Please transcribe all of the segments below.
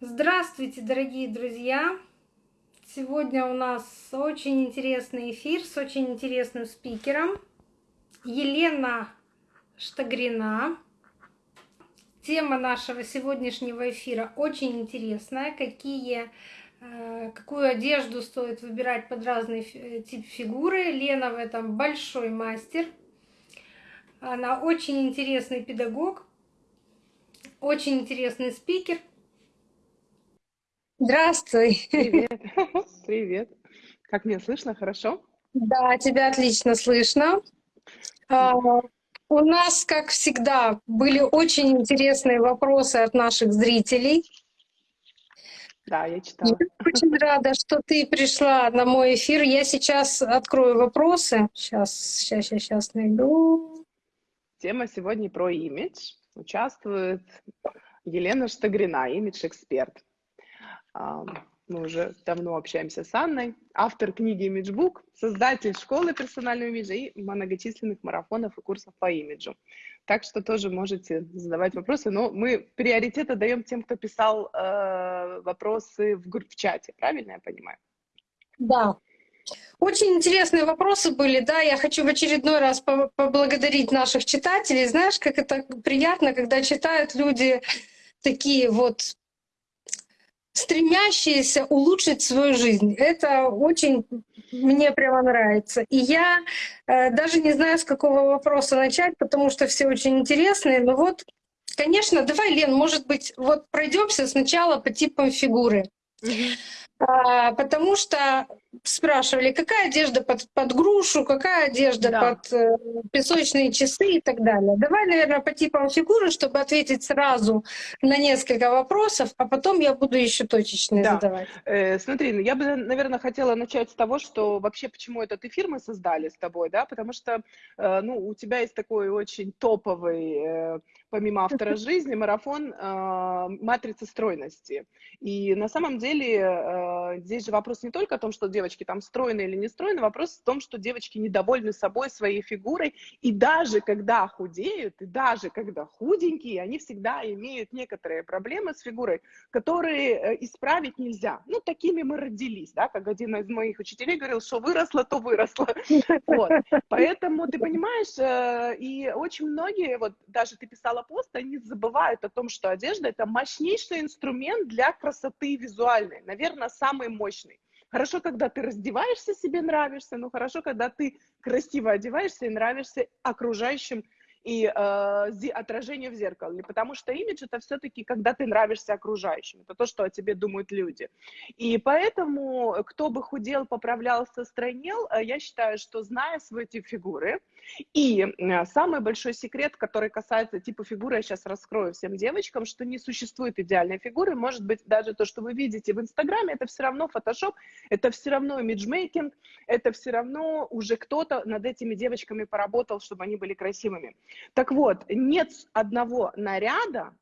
Здравствуйте, дорогие друзья! Сегодня у нас очень интересный эфир с очень интересным спикером. Елена Штагрина. Тема нашего сегодняшнего эфира очень интересная. Какие, э, какую одежду стоит выбирать под разный э, тип фигуры. Лена в этом большой мастер. Она очень интересный педагог, очень интересный спикер – Здравствуй. Привет. Привет. Как меня слышно? Хорошо? Да, тебя отлично слышно. А, у нас, как всегда, были очень интересные вопросы от наших зрителей. Да, я читала. Я очень рада, что ты пришла на мой эфир. Я сейчас открою вопросы. Сейчас, сейчас, сейчас, сейчас найду. Тема сегодня про имидж. Участвует Елена Штагрина, имидж-эксперт. Мы уже давно общаемся с Анной, автор книги Imagebook, создатель школы персонального имиджа и многочисленных марафонов и курсов по имиджу. Так что тоже можете задавать вопросы, но мы приоритет отдаем тем, кто писал э, вопросы в, в чате, правильно я понимаю? Да, очень интересные вопросы были, да, я хочу в очередной раз поблагодарить наших читателей. Знаешь, как это приятно, когда читают люди такие вот стремящиеся улучшить свою жизнь. Это очень мне прямо нравится. И я э, даже не знаю, с какого вопроса начать, потому что все очень интересные. Но вот, конечно, давай, Лен, может быть, вот пройдемся сначала по типам фигуры. А, потому что спрашивали, какая одежда под, под грушу, какая одежда да. под э, песочные часы и так далее. Давай, наверное, по типам фигуры, чтобы ответить сразу на несколько вопросов, а потом я буду еще точечные да. задавать. Э, смотри, ну, я бы, наверное, хотела начать с того, что вообще почему этот эфир мы создали с тобой, да, потому что, э, ну, у тебя есть такой очень топовый, э, помимо автора жизни, марафон э, матрицы стройности. И на самом деле э, здесь же вопрос не только о том, что девочки там стройны или не стройны, вопрос в том, что девочки недовольны собой, своей фигурой, и даже когда худеют, и даже когда худенькие, они всегда имеют некоторые проблемы с фигурой, которые э, исправить нельзя. Ну, такими мы родились, да, как один из моих учителей говорил, что выросло, то выросло. Вот. Поэтому, ты понимаешь, э, и очень многие, вот даже ты писала пост, они забывают о том, что одежда – это мощнейший инструмент для красоты визуальной, наверное, самый мощный. Хорошо, когда ты раздеваешься, себе нравишься, но хорошо, когда ты красиво одеваешься и нравишься окружающим и э, отражение в зеркале, потому что имидж это все-таки, когда ты нравишься окружающим, это то, что о тебе думают люди. И поэтому, кто бы худел, поправлялся, стройнел, э, я считаю, что зная свой тип фигуры, и э, самый большой секрет, который касается типа фигуры, я сейчас раскрою всем девочкам, что не существует идеальной фигуры, может быть, даже то, что вы видите в Инстаграме, это все равно фотошоп, это все равно имиджмейкинг, это все равно уже кто-то над этими девочками поработал, чтобы они были красивыми. Так вот, нет одного наряда,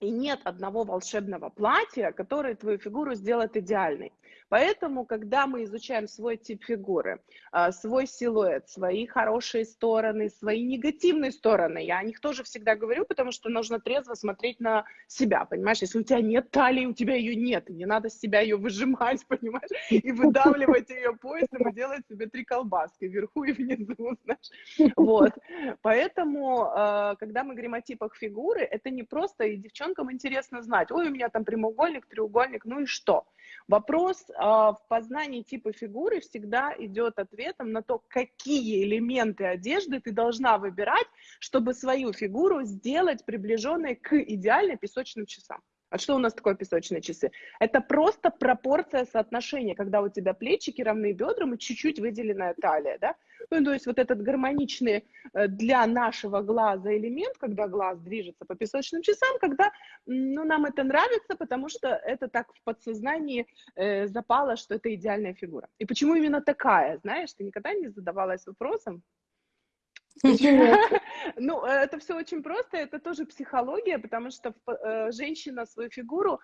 и нет одного волшебного платья, которое твою фигуру сделает идеальной. Поэтому, когда мы изучаем свой тип фигуры, а, свой силуэт, свои хорошие стороны, свои негативные стороны, я о них тоже всегда говорю, потому что нужно трезво смотреть на себя, понимаешь? Если у тебя нет талии, у тебя ее нет, и не надо с себя ее выжимать, понимаешь? И выдавливать ее поясом и делать себе три колбаски вверху и внизу, знаешь? Вот. Поэтому, а, когда мы говорим о типах фигуры, это не просто, и девчонкам интересно знать, ой, у меня там прямоугольник, треугольник, ну и что? Вопрос э, в познании типа фигуры всегда идет ответом на то, какие элементы одежды ты должна выбирать, чтобы свою фигуру сделать приближенной к идеальной песочным часам. А что у нас такое песочные часы? Это просто пропорция соотношения, когда у тебя плечики равны бедрам и чуть-чуть выделенная талия, да? Ну, то есть вот этот гармоничный э, для нашего глаза элемент, когда глаз движется по песочным часам, когда, ну, нам это нравится, потому что это так в подсознании э, запало, что это идеальная фигура. И почему именно такая, знаешь, ты никогда не задавалась вопросом, ну, это все очень просто, это тоже психология, потому что э, женщина свою фигуру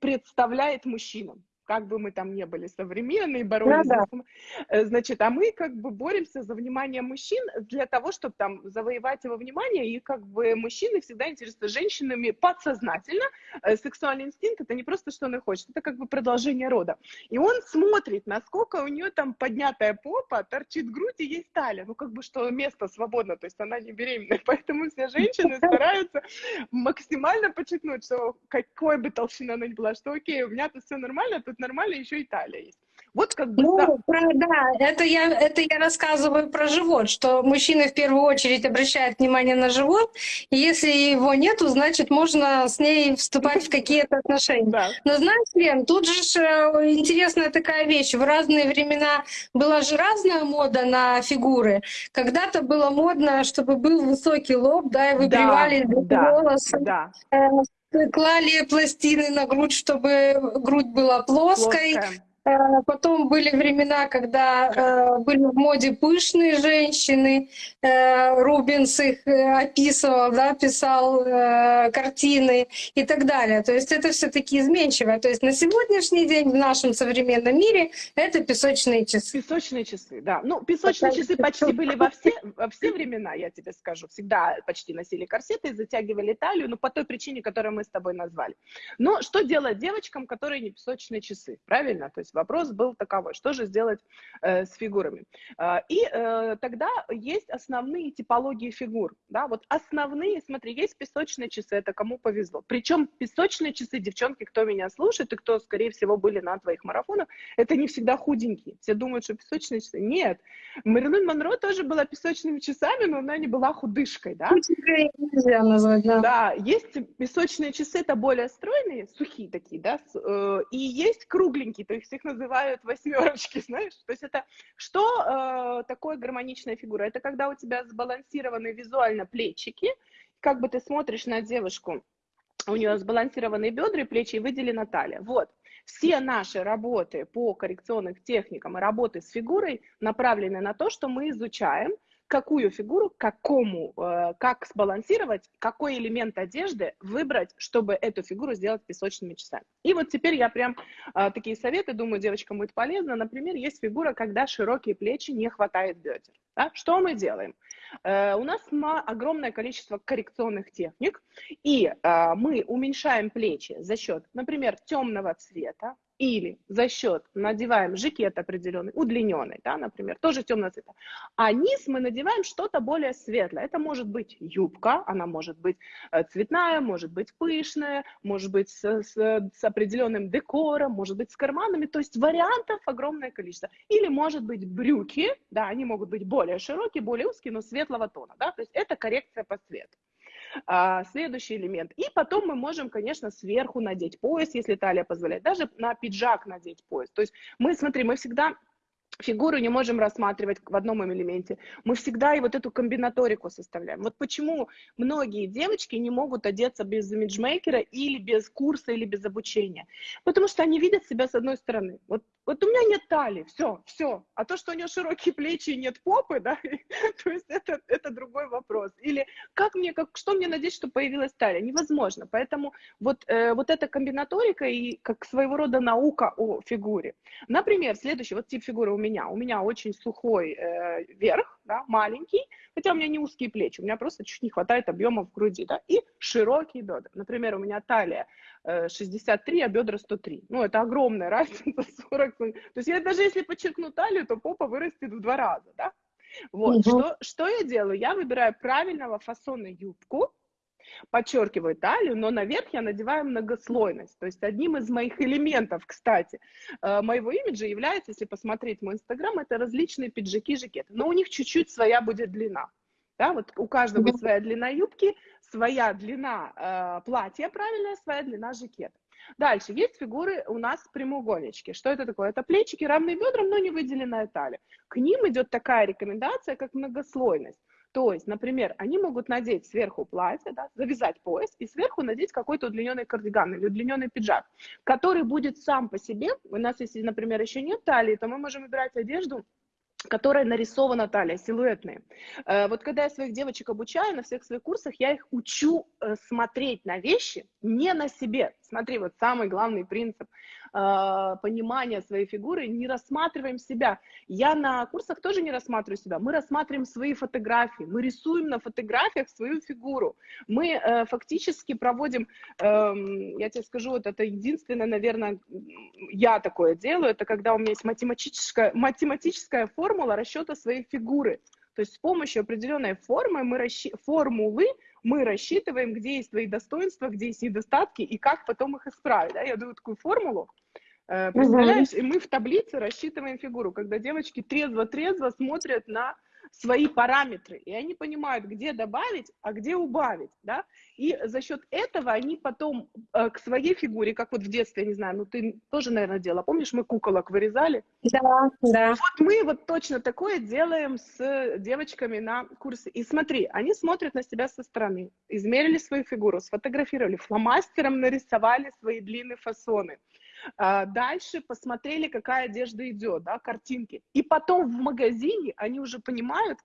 представляет мужчинам как бы мы там не были современные, боролись да. Да. Значит, а мы как бы боремся за внимание мужчин для того, чтобы там завоевать его внимание, и как бы мужчины всегда интересуются женщинами подсознательно. Сексуальный инстинкт — это не просто, что она хочет, это как бы продолжение рода. И он смотрит, насколько у нее там поднятая попа, торчит грудь и есть талия. Ну, как бы, что место свободно, то есть она не беременная. Поэтому все женщины стараются максимально подчеркнуть, что какой бы толщина она ни была, что окей, у меня тут все нормально, тут нормально, еще и талия есть. Вот как бы... Ну, про, да, это я, это я рассказываю про живот, что мужчины в первую очередь обращают внимание на живот, и если его нету, значит, можно с ней вступать в какие-то отношения. Да. Но знаешь, Лен, тут же э, интересная такая вещь. В разные времена была же разная мода на фигуры. Когда-то было модно, чтобы был высокий лоб, да, и выбривали да, волосы. Да. Э, клали пластины на грудь, чтобы грудь была плоской. Плоская потом были времена, когда э, были в моде пышные женщины. Э, Рубинс их описывал, да, писал картины и так далее. То есть это все таки изменчиво. То есть на сегодняшний день в нашем современном мире это песочные часы. Песочные часы, да. Ну, песочные часы почти были во все, во все времена, я тебе скажу. Всегда почти носили корсеты и затягивали талию, но по той причине, которую мы с тобой назвали. Но что делать девочкам, которые не песочные часы? Правильно? То есть вопрос был таковой, что же сделать э, с фигурами. Э, и э, тогда есть основные типологии фигур. Да? Вот основные, смотри, есть песочные часы, это кому повезло. Причем песочные часы, девчонки, кто меня слушает и кто, скорее всего, были на твоих марафонах, это не всегда худенькие. Все думают, что песочные часы. Нет. Мэрилин Монро тоже была песочными часами, но она не была худышкой. Да? Худенькой нельзя назвать, да. Да, есть песочные часы, это более стройные, сухие такие, да, э, и есть кругленькие, то есть их называют восьмерочки, знаешь? То есть это что э, такое гармоничная фигура? Это когда у тебя сбалансированы визуально плечики, как бы ты смотришь на девушку, у нее сбалансированные бедра и плечи и выделена талия. Вот. Все наши работы по коррекционным техникам и работы с фигурой направлены на то, что мы изучаем какую фигуру, какому, э, как сбалансировать, какой элемент одежды выбрать, чтобы эту фигуру сделать песочными часами. И вот теперь я прям э, такие советы, думаю, девочкам будет полезно. Например, есть фигура, когда широкие плечи не хватает бедер. Да? Что мы делаем? Э, у нас огромное количество коррекционных техник, и мы уменьшаем плечи за счет, например, темного цвета, или за счет надеваем жакет определенный, удлиненный, да, например, тоже темного цвета, а низ мы надеваем что-то более светлое. Это может быть юбка, она может быть э, цветная, может быть пышная, может быть с, с, с определенным декором, может быть с карманами, то есть вариантов огромное количество. Или может быть брюки, да, они могут быть более широкие, более узкие, но светлого тона, да, то есть это коррекция по цвету. А, следующий элемент. И потом мы можем, конечно, сверху надеть пояс, если талия позволяет, даже на пиджак надеть пояс. То есть мы, смотри, мы всегда фигуру не можем рассматривать в одном элементе. Мы всегда и вот эту комбинаторику составляем. Вот почему многие девочки не могут одеться без имиджмейкера или без курса, или без обучения. Потому что они видят себя с одной стороны. Вот, вот у меня нет талии, все, все. А то, что у нее широкие плечи и нет попы, да, то есть это, это другой вопрос. Или как мне, как, что мне надеть, чтобы появилась талия? Невозможно. Поэтому вот, э, вот эта комбинаторика и как своего рода наука о фигуре. Например, следующий вот тип фигуры у меня. У меня очень сухой э, верх, да, маленький, хотя у меня не узкие плечи, у меня просто чуть не хватает объема в груди, да, и широкие бедра. Например, у меня талия 63, а бедра 103. Ну, это огромная разница, 40. То есть я даже если подчеркну талию, то попа вырастет в два раза, да. Вот, угу. что, что я делаю? Я выбираю правильного фасона юбку, подчеркиваю талию, но наверх я надеваю многослойность. То есть одним из моих элементов, кстати, э, моего имиджа является, если посмотреть мой инстаграм, это различные пиджаки, жакеты. Но у них чуть-чуть своя будет длина. Да, вот у каждого будет своя длина юбки, своя длина э, платья правильная, своя длина жакета. Дальше, есть фигуры у нас прямоугольнички. Что это такое? Это плечики, равные бедрам, но не выделенная талия. К ним идет такая рекомендация, как многослойность. То есть, например, они могут надеть сверху платье, да, завязать пояс и сверху надеть какой-то удлиненный кардиган или удлиненный пиджак, который будет сам по себе. У нас, если, например, еще нет талии, то мы можем выбирать одежду которая нарисована талия, силуэтные. Э, вот когда я своих девочек обучаю на всех своих курсах, я их учу э, смотреть на вещи не на себе, Смотри, вот самый главный принцип э, понимания своей фигуры, не рассматриваем себя. Я на курсах тоже не рассматриваю себя, мы рассматриваем свои фотографии, мы рисуем на фотографиях свою фигуру. Мы э, фактически проводим, э, я тебе скажу, вот это единственное, наверное, я такое делаю, это когда у меня есть математическая, математическая формула расчета своей фигуры. То есть с помощью определенной формы мы расщ... формулы мы рассчитываем, где есть твои достоинства, где есть недостатки и как потом их исправить. Да? Я даю такую формулу, э, представляешь, и мы в таблице рассчитываем фигуру, когда девочки трезво-трезво смотрят на свои параметры, и они понимают, где добавить, а где убавить, да, и за счет этого они потом э, к своей фигуре, как вот в детстве, я не знаю, ну ты тоже, наверное, делала, помнишь, мы куколок вырезали? Да, да. Вот мы вот точно такое делаем с девочками на курсе, и смотри, они смотрят на себя со стороны, измерили свою фигуру, сфотографировали, фломастером нарисовали свои длинные фасоны, дальше посмотрели, какая одежда идет, да, картинки. И потом в магазине они уже понимают,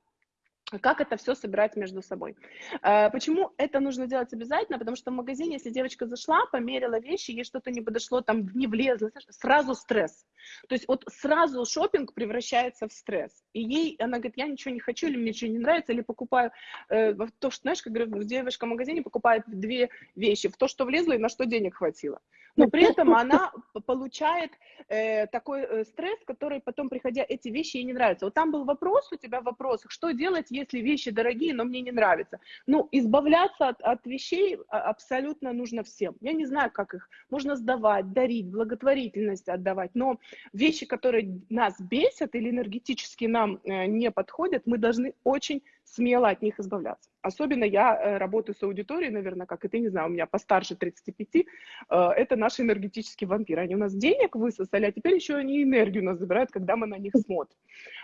как это все собирать между собой. А, почему это нужно делать обязательно? Потому что в магазине, если девочка зашла, померила вещи, ей что-то не подошло, там не влезло, сразу стресс. То есть вот сразу шопинг превращается в стресс. И ей, она говорит, я ничего не хочу, или мне ничего не нравится, или покупаю э, то, что, знаешь, как говорю, девушка в магазине покупает две вещи, в то, что влезло и на что денег хватило но при этом она получает э, такой э, стресс, который потом, приходя, эти вещи ей не нравятся. Вот там был вопрос у тебя в вопросах, что делать, если вещи дорогие, но мне не нравятся. Ну, избавляться от, от вещей а, абсолютно нужно всем. Я не знаю, как их можно сдавать, дарить, благотворительность отдавать, но вещи, которые нас бесят или энергетически нам э, не подходят, мы должны очень смело от них избавляться. Особенно я э, работаю с аудиторией, наверное, как и ты, не знаю, у меня постарше 35, э, это наши энергетические вампиры. Они у нас денег высосали, а теперь еще они энергию у нас забирают, когда мы на них смотрим.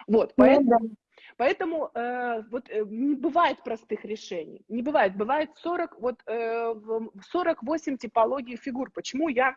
Вот, ну поэтому... Поэтому э, вот э, не бывает простых решений, не бывает, бывает 40, вот, э, 48 типологий фигур. Почему я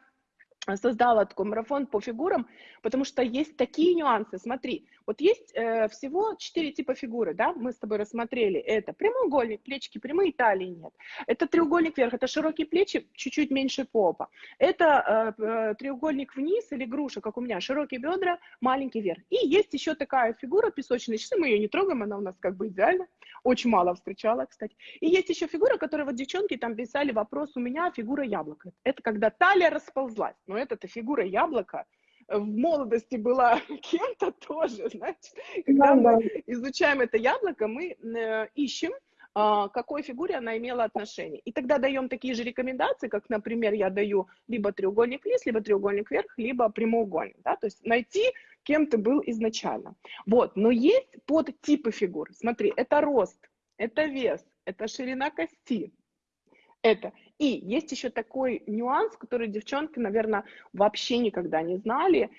создала такой марафон по фигурам, потому что есть такие нюансы. Смотри, вот есть э, всего четыре типа фигуры, да, мы с тобой рассмотрели. Это прямоугольник, плечики прямые, талии нет. Это треугольник вверх, это широкие плечи, чуть-чуть меньше попа. Это э, э, треугольник вниз или груша, как у меня, широкие бедра, маленький вверх. И есть еще такая фигура, песочные часы, мы ее не трогаем, она у нас как бы идеальна. Очень мало встречала, кстати. И есть еще фигура, которая вот девчонки там писали вопрос, у меня фигура яблока. Это когда талия расползлась но эта фигура яблока в молодости была кем-то тоже, значит, когда мы изучаем это яблоко, мы э, ищем, а, к какой фигуре она имела отношение. И тогда даем такие же рекомендации, как, например, я даю либо треугольник вниз, либо треугольник вверх, либо прямоугольник. Да? То есть найти, кем ты был изначально. Вот. Но есть подтипы фигур. Смотри, это рост, это вес, это ширина кости, это. И есть еще такой нюанс, который девчонки, наверное, вообще никогда не знали.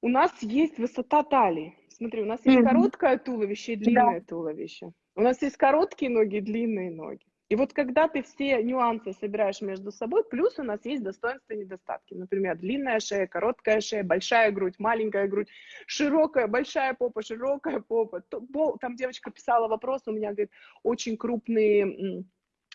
У нас есть высота талии. Смотри, у нас есть mm-hmm. короткое туловище и длинное да. туловище. У нас есть короткие ноги и длинные ноги. И вот когда ты все нюансы собираешь между собой, плюс у нас есть достоинства и недостатки. Например, длинная шея, короткая шея, большая грудь, маленькая грудь, широкая, большая попа, широкая попа. Там девочка писала вопрос, у меня, говорит, очень крупные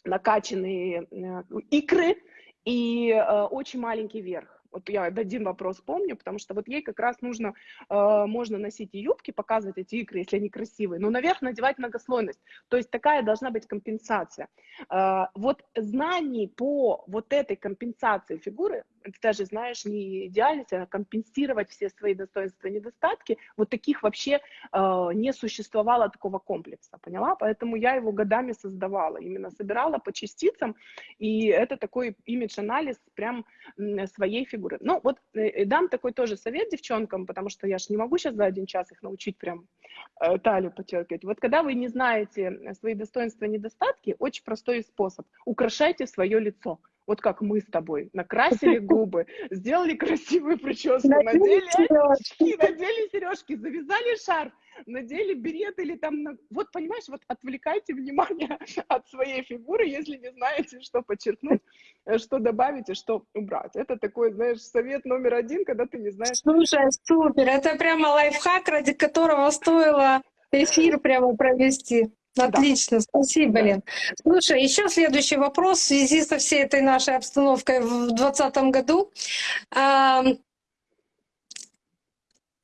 накачанные э, икры и э, очень маленький верх. Вот я один вопрос помню, потому что вот ей как раз нужно, э, можно носить и юбки, показывать эти икры, если они красивые, но наверх надевать многослойность. То есть такая должна быть компенсация. Э, вот знаний по вот этой компенсации фигуры ты даже знаешь не идеальность, а компенсировать все свои достоинства и недостатки, вот таких вообще э, не существовало такого комплекса, поняла? Поэтому я его годами создавала, именно собирала по частицам, и это такой имидж-анализ прям своей фигуры. Ну вот э, дам такой тоже совет девчонкам, потому что я же не могу сейчас за один час их научить прям э, талию подчеркивать. Вот когда вы не знаете свои достоинства и недостатки, очень простой способ. Украшайте свое лицо вот как мы с тобой, накрасили губы, сделали красивую прическу, надели очки, надели сережки, завязали шарф, надели берет или там, вот понимаешь, вот отвлекайте внимание от своей фигуры, если не знаете, что подчеркнуть, э, что добавить и что убрать. Это такой, знаешь, совет номер один, когда ты не знаешь. Слушай, супер, это прямо лайфхак, ради которого стоило эфир прямо провести. Отлично, спасибо, да. Лен. Слушай, еще следующий вопрос в связи со всей этой нашей обстановкой в 2020 году.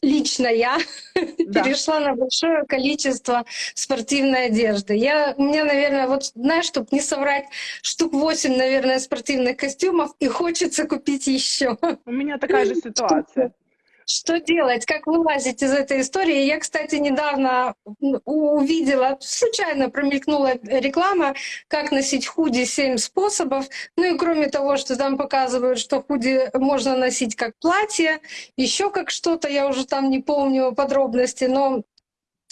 Лично я да. перешла на большое количество спортивной одежды. Я, у меня, наверное, вот, знаешь, чтобы не соврать, штук 8, наверное, спортивных костюмов, и хочется купить еще. У меня такая же ситуация. Что делать? Как вылазить из этой истории? Я, кстати, недавно увидела, случайно промелькнула реклама, как носить худи 7 способов. Ну и кроме того, что там показывают, что худи можно носить как платье, еще как что-то, я уже там не помню подробности, но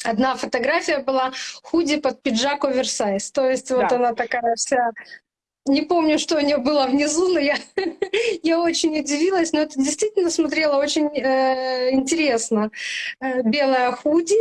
Одна фотография была худи под пиджак оверсайз. То есть да. вот она такая вся не помню, что у нее было внизу, но я, я очень удивилась. Но это действительно смотрело очень э, интересно. Э, белая худи,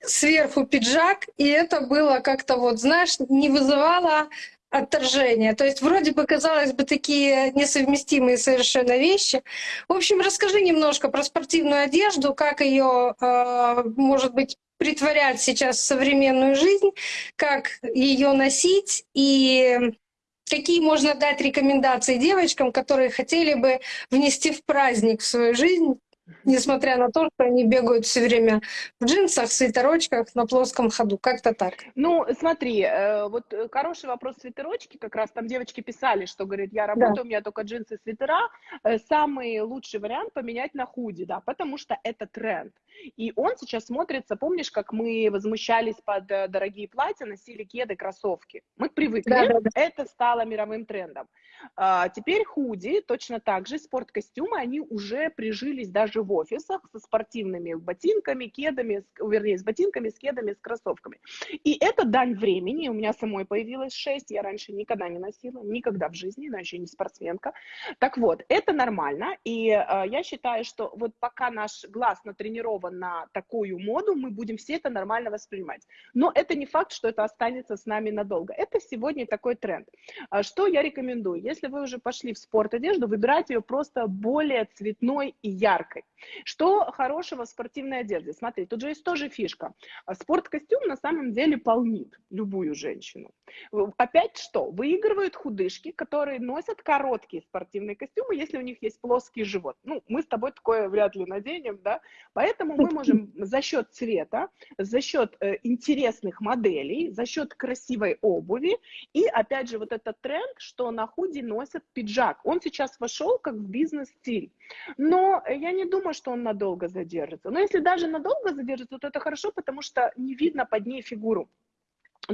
сверху пиджак, и это было как-то вот, знаешь, не вызывало отторжения. То есть вроде бы, казалось бы, такие несовместимые совершенно вещи. В общем, расскажи немножко про спортивную одежду, как ее, э, может быть, притворять сейчас в современную жизнь, как ее носить и какие можно дать рекомендации девочкам, которые хотели бы внести в праздник в свою жизнь несмотря на то, что они бегают все время в джинсах, свитерочках на плоском ходу. Как-то так. Ну, смотри, э, вот э, хороший вопрос свитерочки, как раз там девочки писали, что, говорит, я работаю, да. у меня только джинсы, свитера. Э, самый лучший вариант поменять на худи, да, потому что это тренд. И он сейчас смотрится, помнишь, как мы возмущались под дорогие платья, носили кеды, кроссовки. Мы привыкли, да, да, да. это стало мировым трендом. А, теперь худи, точно так же, спорткостюмы, они уже прижились даже в офисах со спортивными ботинками, кедами, вернее, с ботинками, с кедами, с кроссовками. И это дань времени, у меня самой появилось 6, я раньше никогда не носила, никогда в жизни, иначе не спортсменка. Так вот, это нормально, и э, я считаю, что вот пока наш глаз натренирован на такую моду, мы будем все это нормально воспринимать. Но это не факт, что это останется с нами надолго. Это сегодня такой тренд. А что я рекомендую? Если вы уже пошли в спорт одежду, выбирайте ее просто более цветной и яркой. Что хорошего в спортивной одежде? Смотри, тут же есть тоже фишка. Спорткостюм на самом деле полнит любую женщину. Опять что? Выигрывают худышки, которые носят короткие спортивные костюмы, если у них есть плоский живот. Ну, мы с тобой такое вряд ли наденем, да? Поэтому мы можем за счет цвета, за счет э, интересных моделей, за счет красивой обуви и, опять же, вот этот тренд, что на худи носят пиджак. Он сейчас вошел как в бизнес-стиль. Но я не думаю, что он надолго задержится. Но если даже надолго задержится, то это хорошо, потому что не видно под ней фигуру.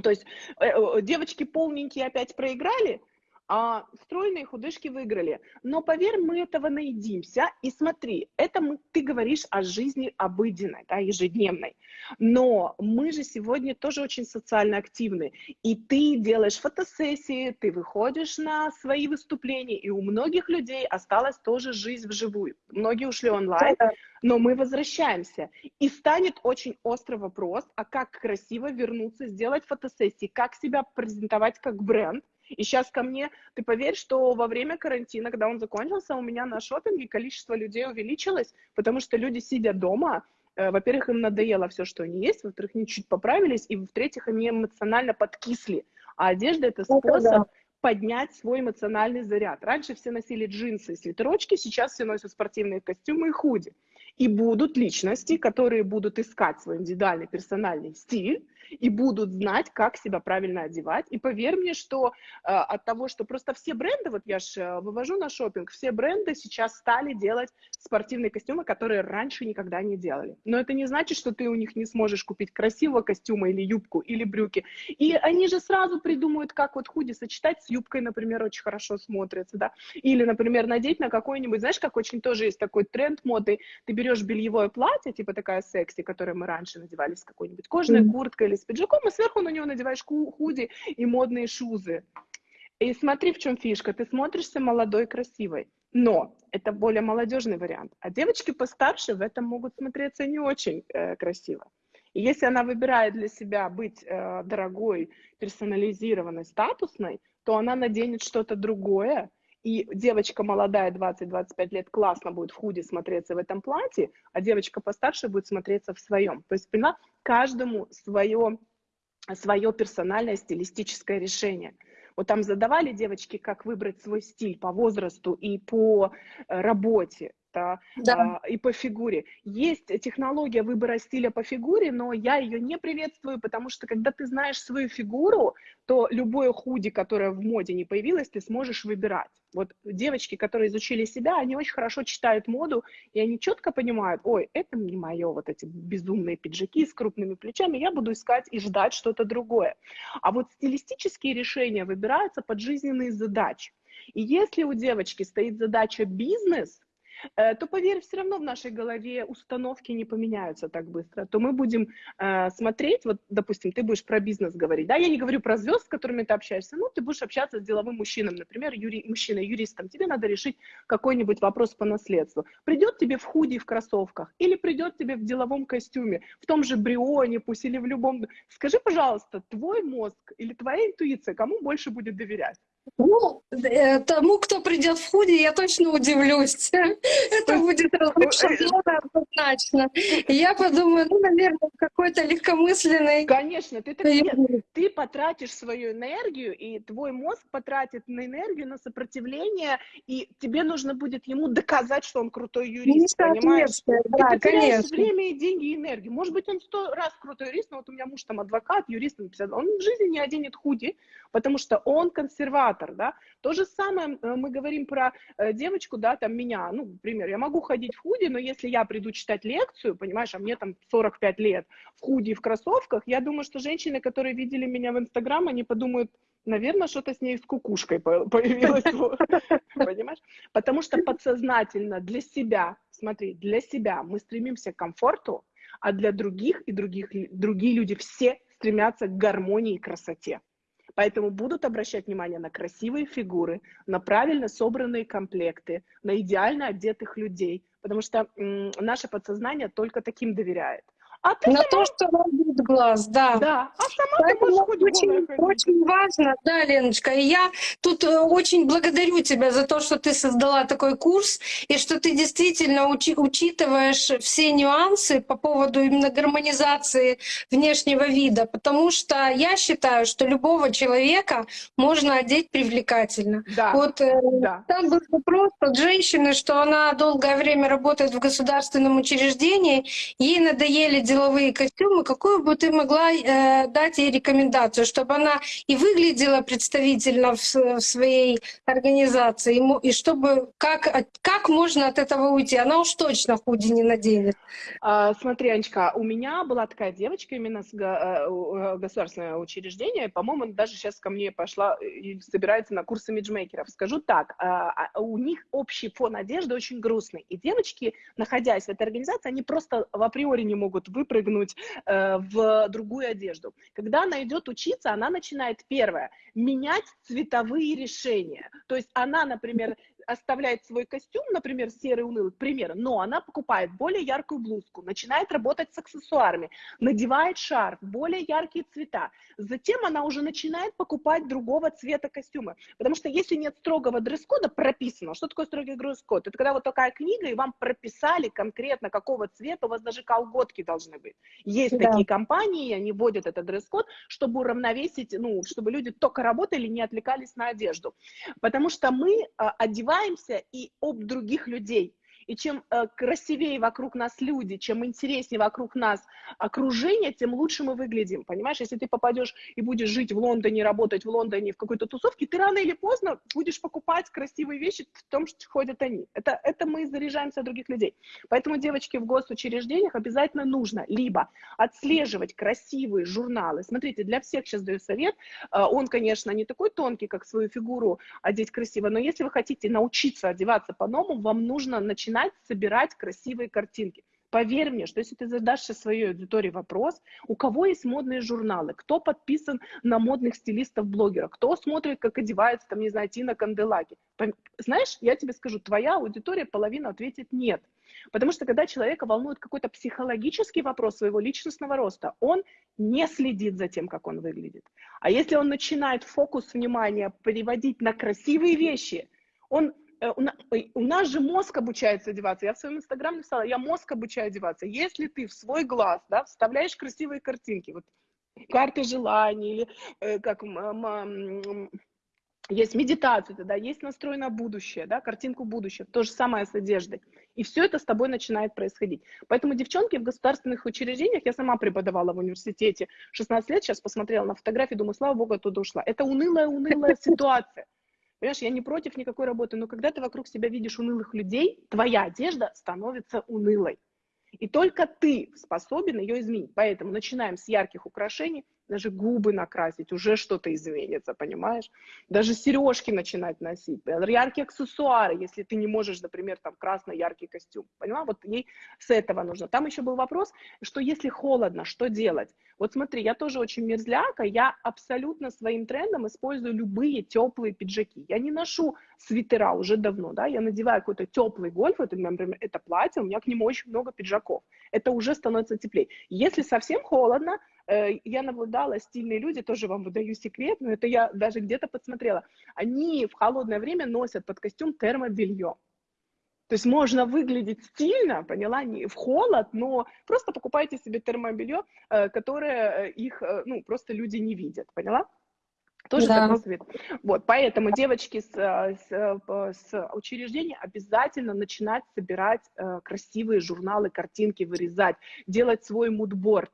То есть э, э, девочки полненькие опять проиграли, а стройные худышки выиграли. Но поверь, мы этого наедимся. И смотри, это мы, ты говоришь о жизни обыденной, да, ежедневной. Но мы же сегодня тоже очень социально активны. И ты делаешь фотосессии, ты выходишь на свои выступления. И у многих людей осталась тоже жизнь вживую. Многие ушли онлайн, но мы возвращаемся. И станет очень острый вопрос, а как красиво вернуться, сделать фотосессии, как себя презентовать как бренд, и сейчас ко мне, ты поверь, что во время карантина, когда он закончился, у меня на шопинге количество людей увеличилось, потому что люди, сидя дома, э, во-первых, им надоело все, что они есть, во-вторых, они чуть поправились, и в-третьих, они эмоционально подкисли. А одежда – это способ поднять свой эмоциональный заряд. Раньше все носили джинсы и свитерочки, сейчас все носят спортивные костюмы и худи. И будут личности, которые будут искать свой индивидуальный персональный стиль, и будут знать, как себя правильно одевать. И поверь мне, что э, от того, что просто все бренды, вот я же э, вывожу на шопинг, все бренды сейчас стали делать спортивные костюмы, которые раньше никогда не делали. Но это не значит, что ты у них не сможешь купить красивого костюма или юбку, или брюки. И они же сразу придумают, как вот худи сочетать с юбкой, например, очень хорошо смотрится, да. Или, например, надеть на какой-нибудь, знаешь, как очень тоже есть такой тренд моды, ты берешь бельевое платье, типа такая секси, которое мы раньше надевали с какой-нибудь кожаной mm-hmm. курткой или с пиджаком, и сверху на него надеваешь худи и модные шузы. И смотри, в чем фишка. Ты смотришься молодой, красивой. Но это более молодежный вариант. А девочки постарше в этом могут смотреться не очень э, красиво. И если она выбирает для себя быть э, дорогой, персонализированной, статусной, то она наденет что-то другое, и девочка молодая, 20-25 лет, классно будет в худе смотреться в этом платье, а девочка постарше будет смотреться в своем. То есть, поняла, каждому свое свое персональное стилистическое решение. Вот там задавали девочки, как выбрать свой стиль по возрасту и по э, работе да. А, и по фигуре. Есть технология выбора стиля по фигуре, но я ее не приветствую, потому что когда ты знаешь свою фигуру, то любое худи, которое в моде не появилось, ты сможешь выбирать. Вот девочки, которые изучили себя, они очень хорошо читают моду, и они четко понимают, ой, это не мое, вот эти безумные пиджаки с крупными плечами, я буду искать и ждать что-то другое. А вот стилистические решения выбираются под жизненные задачи. И если у девочки стоит задача бизнес, то, поверь, все равно в нашей голове установки не поменяются так быстро, то мы будем э, смотреть, вот, допустим, ты будешь про бизнес говорить, да, я не говорю про звезд, с которыми ты общаешься, ну, ты будешь общаться с деловым мужчиной, например, юри, мужчиной-юристом, тебе надо решить какой-нибудь вопрос по наследству. Придет тебе в худи в кроссовках, или придет тебе в деловом костюме, в том же брионе, пусть или в любом... Скажи, пожалуйста, твой мозг или твоя интуиция кому больше будет доверять? Ну, э, тому, кто придет в худи, я точно удивлюсь. Это будет однозначно. я подумаю, ну, наверное, какой-то легкомысленный... Конечно, ты, ты, ты потратишь свою энергию, и твой мозг потратит на энергию, на сопротивление, и тебе нужно будет ему доказать, что он крутой юрист, понимаешь? Да, ты конечно. время, и деньги, и энергию. Может быть, он сто раз крутой юрист, но вот у меня муж там адвокат, юрист, он в жизни не оденет худи, потому что он консерватор мотиватор, да. То же самое э, мы говорим про э, девочку, да, там меня, ну, например, я могу ходить в худи, но если я приду читать лекцию, понимаешь, а мне там 45 лет в худи и в кроссовках, я думаю, что женщины, которые видели меня в Инстаграм, они подумают, наверное, что-то с ней с кукушкой появилось, понимаешь? Потому что подсознательно для себя, смотри, для себя мы стремимся к комфорту, а для других и других, другие люди все стремятся к гармонии и красоте. Поэтому будут обращать внимание на красивые фигуры, на правильно собранные комплекты, на идеально одетых людей, потому что наше подсознание только таким доверяет. А ты на то, что радует глаз, да. Да, а сама Поэтому ты можешь очень, очень важно, да, Леночка. И я тут э, очень благодарю тебя за то, что ты создала такой курс, и что ты действительно учи, учитываешь все нюансы по поводу именно гармонизации внешнего вида, потому что я считаю, что любого человека можно одеть привлекательно. Да, вот э, да. там был вопрос от женщины, что она долгое время работает в государственном учреждении, ей надоели деловые костюмы, какую бы ты могла э, дать ей рекомендацию, чтобы она и выглядела представительно в, в своей организации, и, и чтобы как, как можно от этого уйти? Она уж точно худи не наденет. А, смотри, Анечка, у меня была такая девочка именно с го, э, государственное учреждение, по-моему, даже сейчас ко мне пошла и собирается на курсы имиджмейкеров. Скажу так, а, а, у них общий фон одежды очень грустный, и девочки, находясь в этой организации, они просто в априори не могут выпрыгнуть э, в другую одежду. Когда она идет учиться, она начинает первое менять цветовые решения. То есть она, например, оставляет свой костюм, например, серый унылый, к примеру, но она покупает более яркую блузку, начинает работать с аксессуарами, надевает шарф, более яркие цвета. Затем она уже начинает покупать другого цвета костюмы. Потому что если нет строгого дресс-кода прописано, что такое строгий дресс-код? Это когда вот такая книга, и вам прописали конкретно, какого цвета, у вас даже колготки должны быть. Есть да. такие компании, они вводят этот дресс-код, чтобы уравновесить, ну, чтобы люди только работали, не отвлекались на одежду. Потому что мы а, одеваем заботаемся и об других людей. И чем э, красивее вокруг нас люди, чем интереснее вокруг нас окружение, тем лучше мы выглядим. Понимаешь, если ты попадешь и будешь жить в Лондоне, работать в Лондоне в какой-то тусовке, ты рано или поздно будешь покупать красивые вещи в том, что ходят они. Это, это мы заряжаемся от других людей. Поэтому девочки в госучреждениях обязательно нужно либо отслеживать красивые журналы. Смотрите, для всех сейчас даю совет. Э, он, конечно, не такой тонкий, как свою фигуру одеть красиво, но если вы хотите научиться одеваться по-новому, вам нужно начинать начинать собирать красивые картинки. Поверь мне, что если ты задашь своей аудитории вопрос, у кого есть модные журналы, кто подписан на модных стилистов-блогеров, кто смотрит, как одевается, там, не знаю, Тина Канделаки. Знаешь, я тебе скажу, твоя аудитория половина ответит нет. Потому что когда человека волнует какой-то психологический вопрос своего личностного роста, он не следит за тем, как он выглядит. А если он начинает фокус внимания переводить на красивые вещи, он у нас же мозг обучается одеваться. Я в своем инстаграме написала, я мозг обучаю одеваться. Если ты в свой глаз да, вставляешь красивые картинки, вот карты желаний, или э, как есть медитация, да, есть настрой на будущее, да, картинку будущего, то же самое с одеждой. И все это с тобой начинает происходить. Поэтому девчонки в государственных учреждениях, я сама преподавала в университете 16 лет, сейчас посмотрела на фотографии, думаю, слава богу, оттуда ушла. Это унылая, унылая ситуация. Понимаешь, я не против никакой работы, но когда ты вокруг себя видишь унылых людей, твоя одежда становится унылой. И только ты способен ее изменить. Поэтому начинаем с ярких украшений, даже губы накрасить, уже что-то изменится, понимаешь? Даже сережки начинать носить, яркие аксессуары, если ты не можешь, например, там красно-яркий костюм, поняла? Вот ей с этого нужно. Там еще был вопрос, что если холодно, что делать? Вот смотри, я тоже очень мерзляка, я абсолютно своим трендом использую любые теплые пиджаки. Я не ношу свитера уже давно, да, я надеваю какой-то теплый гольф, это, например, это платье, у меня к нему очень много пиджаков. Это уже становится теплее. Если совсем холодно, я наблюдала, стильные люди, тоже вам выдаю секрет, но это я даже где-то подсмотрела, они в холодное время носят под костюм термобелье. То есть можно выглядеть стильно, поняла, не в холод, но просто покупайте себе термобелье, э, которое э, их, ну, просто люди не видят, поняла? Тоже да. такой совет. Вот, поэтому девочки с, с, с учреждения обязательно начинать собирать красивые журналы, картинки, вырезать, делать свой мудборд.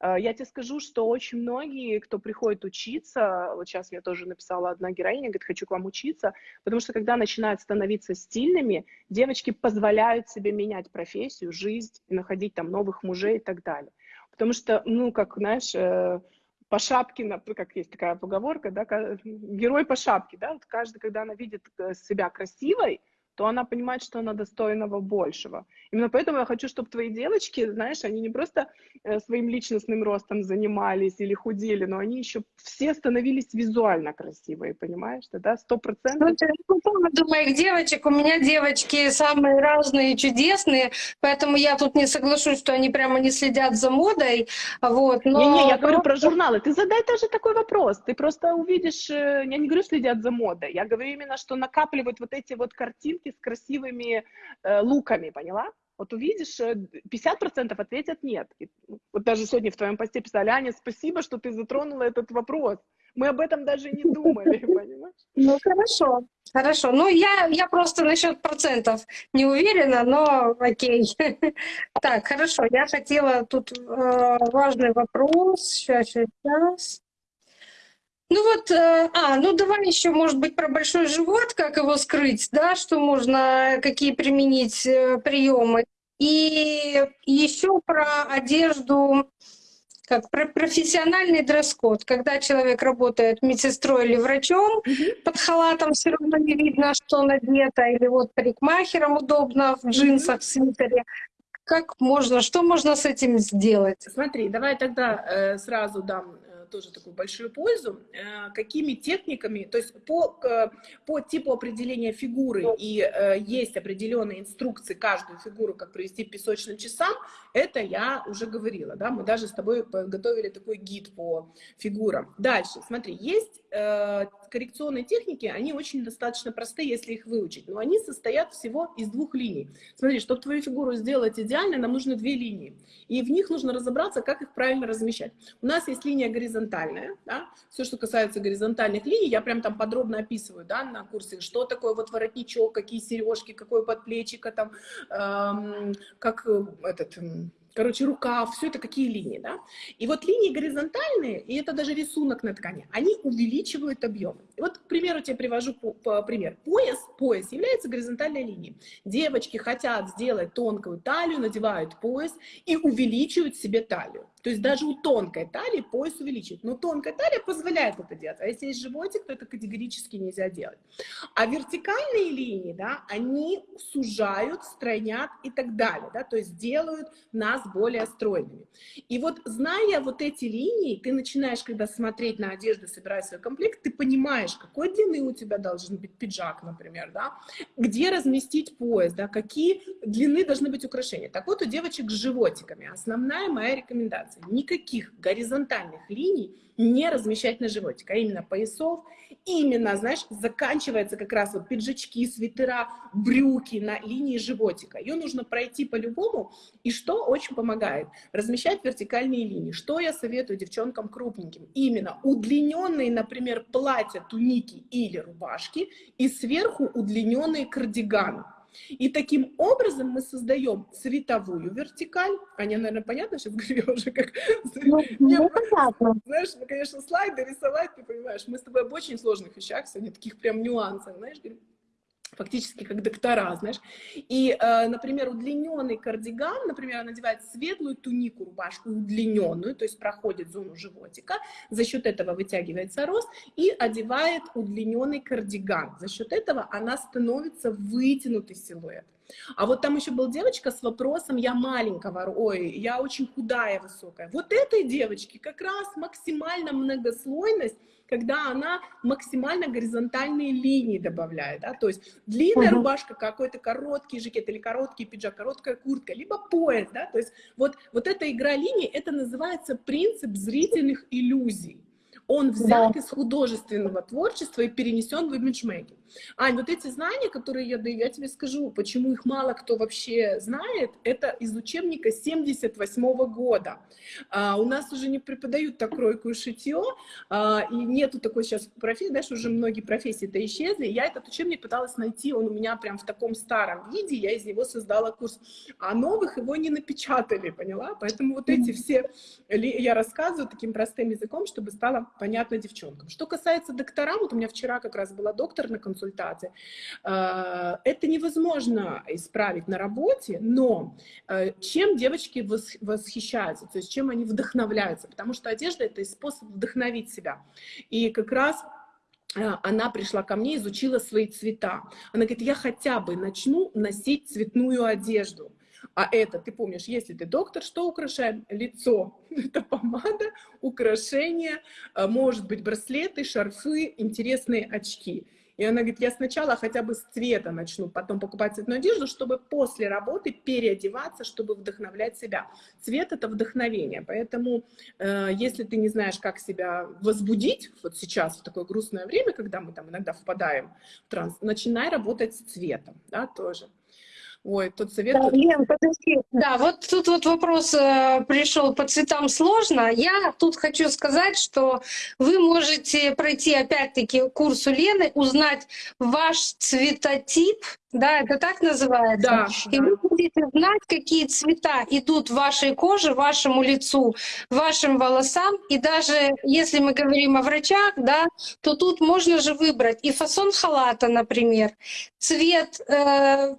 Э, я тебе скажу, что очень многие, кто приходит учиться, вот сейчас мне тоже написала одна героиня, говорит, хочу к вам учиться, потому что когда начинают становиться стильными, девочки позволяют себе менять профессию, жизнь, находить там новых мужей и так далее. Потому что, ну, как, знаешь, э, по шапке, как есть такая поговорка, да, герой по шапке, да, вот каждый, когда она видит э, себя красивой, то она понимает, что она достойного большего. Именно поэтому я хочу, чтобы твои девочки, знаешь, они не просто э, своим личностным ростом занимались или худели, но они еще все становились визуально красивые, понимаешь? Да, сто процентов. Ну, по поводу моих девочек, у меня девочки самые разные, чудесные, поэтому я тут не соглашусь, что они прямо не следят за модой, вот. Но... Не-не, я говорю про журналы. Ты задай тоже такой вопрос. Ты просто увидишь, э, я не говорю следят за модой, я говорю именно, что накапливают вот эти вот картинки с красивыми э, луками, поняла? Вот увидишь, 50% э, ответят нет. И, ну, вот даже сегодня в твоем посте писали, Аня, спасибо, что ты затронула этот вопрос. Мы об этом даже не думали, понимаешь? Ну, хорошо, хорошо. Ну, я, я просто насчет процентов не уверена, но окей. Так, хорошо, я хотела тут э, важный вопрос. Сейчас, сейчас. Ну вот, э, а, ну давай еще, может быть, про большой живот, как его скрыть, да, что можно, какие применить э, приемы. И еще про одежду, как про профессиональный дресс-код. Когда человек работает медсестрой или врачом, mm-hmm. под халатом все равно не видно, что надето, или вот парикмахером удобно в джинсах, mm-hmm. свитере. Как можно, что можно с этим сделать? Смотри, давай тогда э, сразу дам тоже такую большую пользу. Э, какими техниками, то есть по, по типу определения фигуры и э, есть определенные инструкции каждую фигуру, как провести песочным часам, это я уже говорила, да, мы даже с тобой подготовили такой гид по фигурам. Дальше, смотри, есть коррекционные техники, они очень достаточно простые, если их выучить, но они состоят всего из двух линий. Смотри, чтобы твою фигуру сделать идеально, нам нужны две линии, и в них нужно разобраться, как их правильно размещать. У нас есть линия горизонтальная, да? все, что касается горизонтальных линий, я прям там подробно описываю, да, на курсе, что такое вот воротничок, какие сережки, какое подплечико, там, эм, как э, этот короче, рукав, все это какие линии, да? И вот линии горизонтальные, и это даже рисунок на ткани, они увеличивают объем. Вот, к примеру, тебе привожу по, по пример. Пояс, пояс является горизонтальной линией. Девочки хотят сделать тонкую талию, надевают пояс и увеличивают себе талию. То есть даже у тонкой талии пояс увеличить. Но тонкая талия позволяет это делать. А если есть животик, то это категорически нельзя делать. А вертикальные линии, да, они сужают, стройнят и так далее. Да, то есть делают нас более стройными. И вот зная вот эти линии, ты начинаешь, когда смотреть на одежду, собирать свой комплект, ты понимаешь, какой длины у тебя должен быть пиджак, например, да, где разместить пояс, да, какие длины должны быть украшения. Так вот, у девочек с животиками основная моя рекомендация – никаких горизонтальных линий не размещать на животик, а именно поясов, именно, знаешь, заканчивается как раз вот пиджачки, свитера, брюки на линии животика. Ее нужно пройти по-любому, и что очень помогает? Размещать вертикальные линии. Что я советую девчонкам крупненьким? Именно удлиненные, например, платья, туники или рубашки, и сверху удлиненные кардиганы. И таким образом мы создаем цветовую вертикаль. Аня, наверное, понятно сейчас говорю уже как... Ну, ну, понятно. Знаешь, ну, конечно, слайды рисовать, ты понимаешь, мы с тобой об очень сложных вещах сегодня, таких прям нюансах, знаешь, фактически как доктора, знаешь. И, э, например, удлиненный кардиган, например, надевает светлую тунику, рубашку удлиненную, то есть проходит зону животика, за счет этого вытягивается рост, и одевает удлиненный кардиган. За счет этого она становится вытянутый силуэт. А вот там еще была девочка с вопросом, я маленького, ой, я очень худая, высокая. Вот этой девочке как раз максимально многослойность, когда она максимально горизонтальные линии добавляет, да, то есть длинная -huh. рубашка, какой-то короткий жакет или короткий пиджак, короткая куртка, либо пояс, да, то есть вот, вот эта игра линий, это называется принцип зрительных иллюзий. Он взят да. из художественного творчества и перенесен в имиджмейкинг. Ань, вот эти знания, которые я даю, я тебе скажу, почему их мало кто вообще знает, это из учебника 78 -го года. А, у нас уже не преподают так кройку и шитье, а, и нету такой сейчас профессии, знаешь, уже многие профессии-то исчезли. Я этот учебник пыталась найти, он у меня прям в таком старом виде, я из него создала курс, а новых его не напечатали, поняла? Поэтому вот эти все, я рассказываю таким простым языком, чтобы стало понятно девчонкам. Что касается докторам, вот у меня вчера как раз была доктор на консультации, консультации. Э, это невозможно исправить на работе, но э, чем девочки восхищаются, то есть чем они вдохновляются, потому что одежда — это способ вдохновить себя. И как раз э, она пришла ко мне, изучила свои цвета. Она говорит, я хотя бы начну носить цветную одежду. А это, ты помнишь, если ты доктор, что украшаем? Лицо. Это помада, украшения, может быть, браслеты, шарфы, интересные очки. И она говорит, я сначала хотя бы с цвета начну, потом покупать цветную одежду, чтобы после работы переодеваться, чтобы вдохновлять себя. Цвет — это вдохновение, поэтому э, если ты не знаешь, как себя возбудить, вот сейчас, в такое грустное время, когда мы там иногда впадаем в транс, начинай работать с цветом, да, тоже. Ой, тут совет... Да, Лен, подожди. Да, вот тут вот вопрос э, пришел по цветам сложно. Я тут хочу сказать, что вы можете пройти опять-таки курс у Лены, узнать ваш цветотип, да, это так называется. Да, и да. вы будете знать, какие цвета идут вашей коже, вашему лицу, вашим волосам. И даже если мы говорим о врачах, да, то тут можно же выбрать и фасон халата, например, цвет э,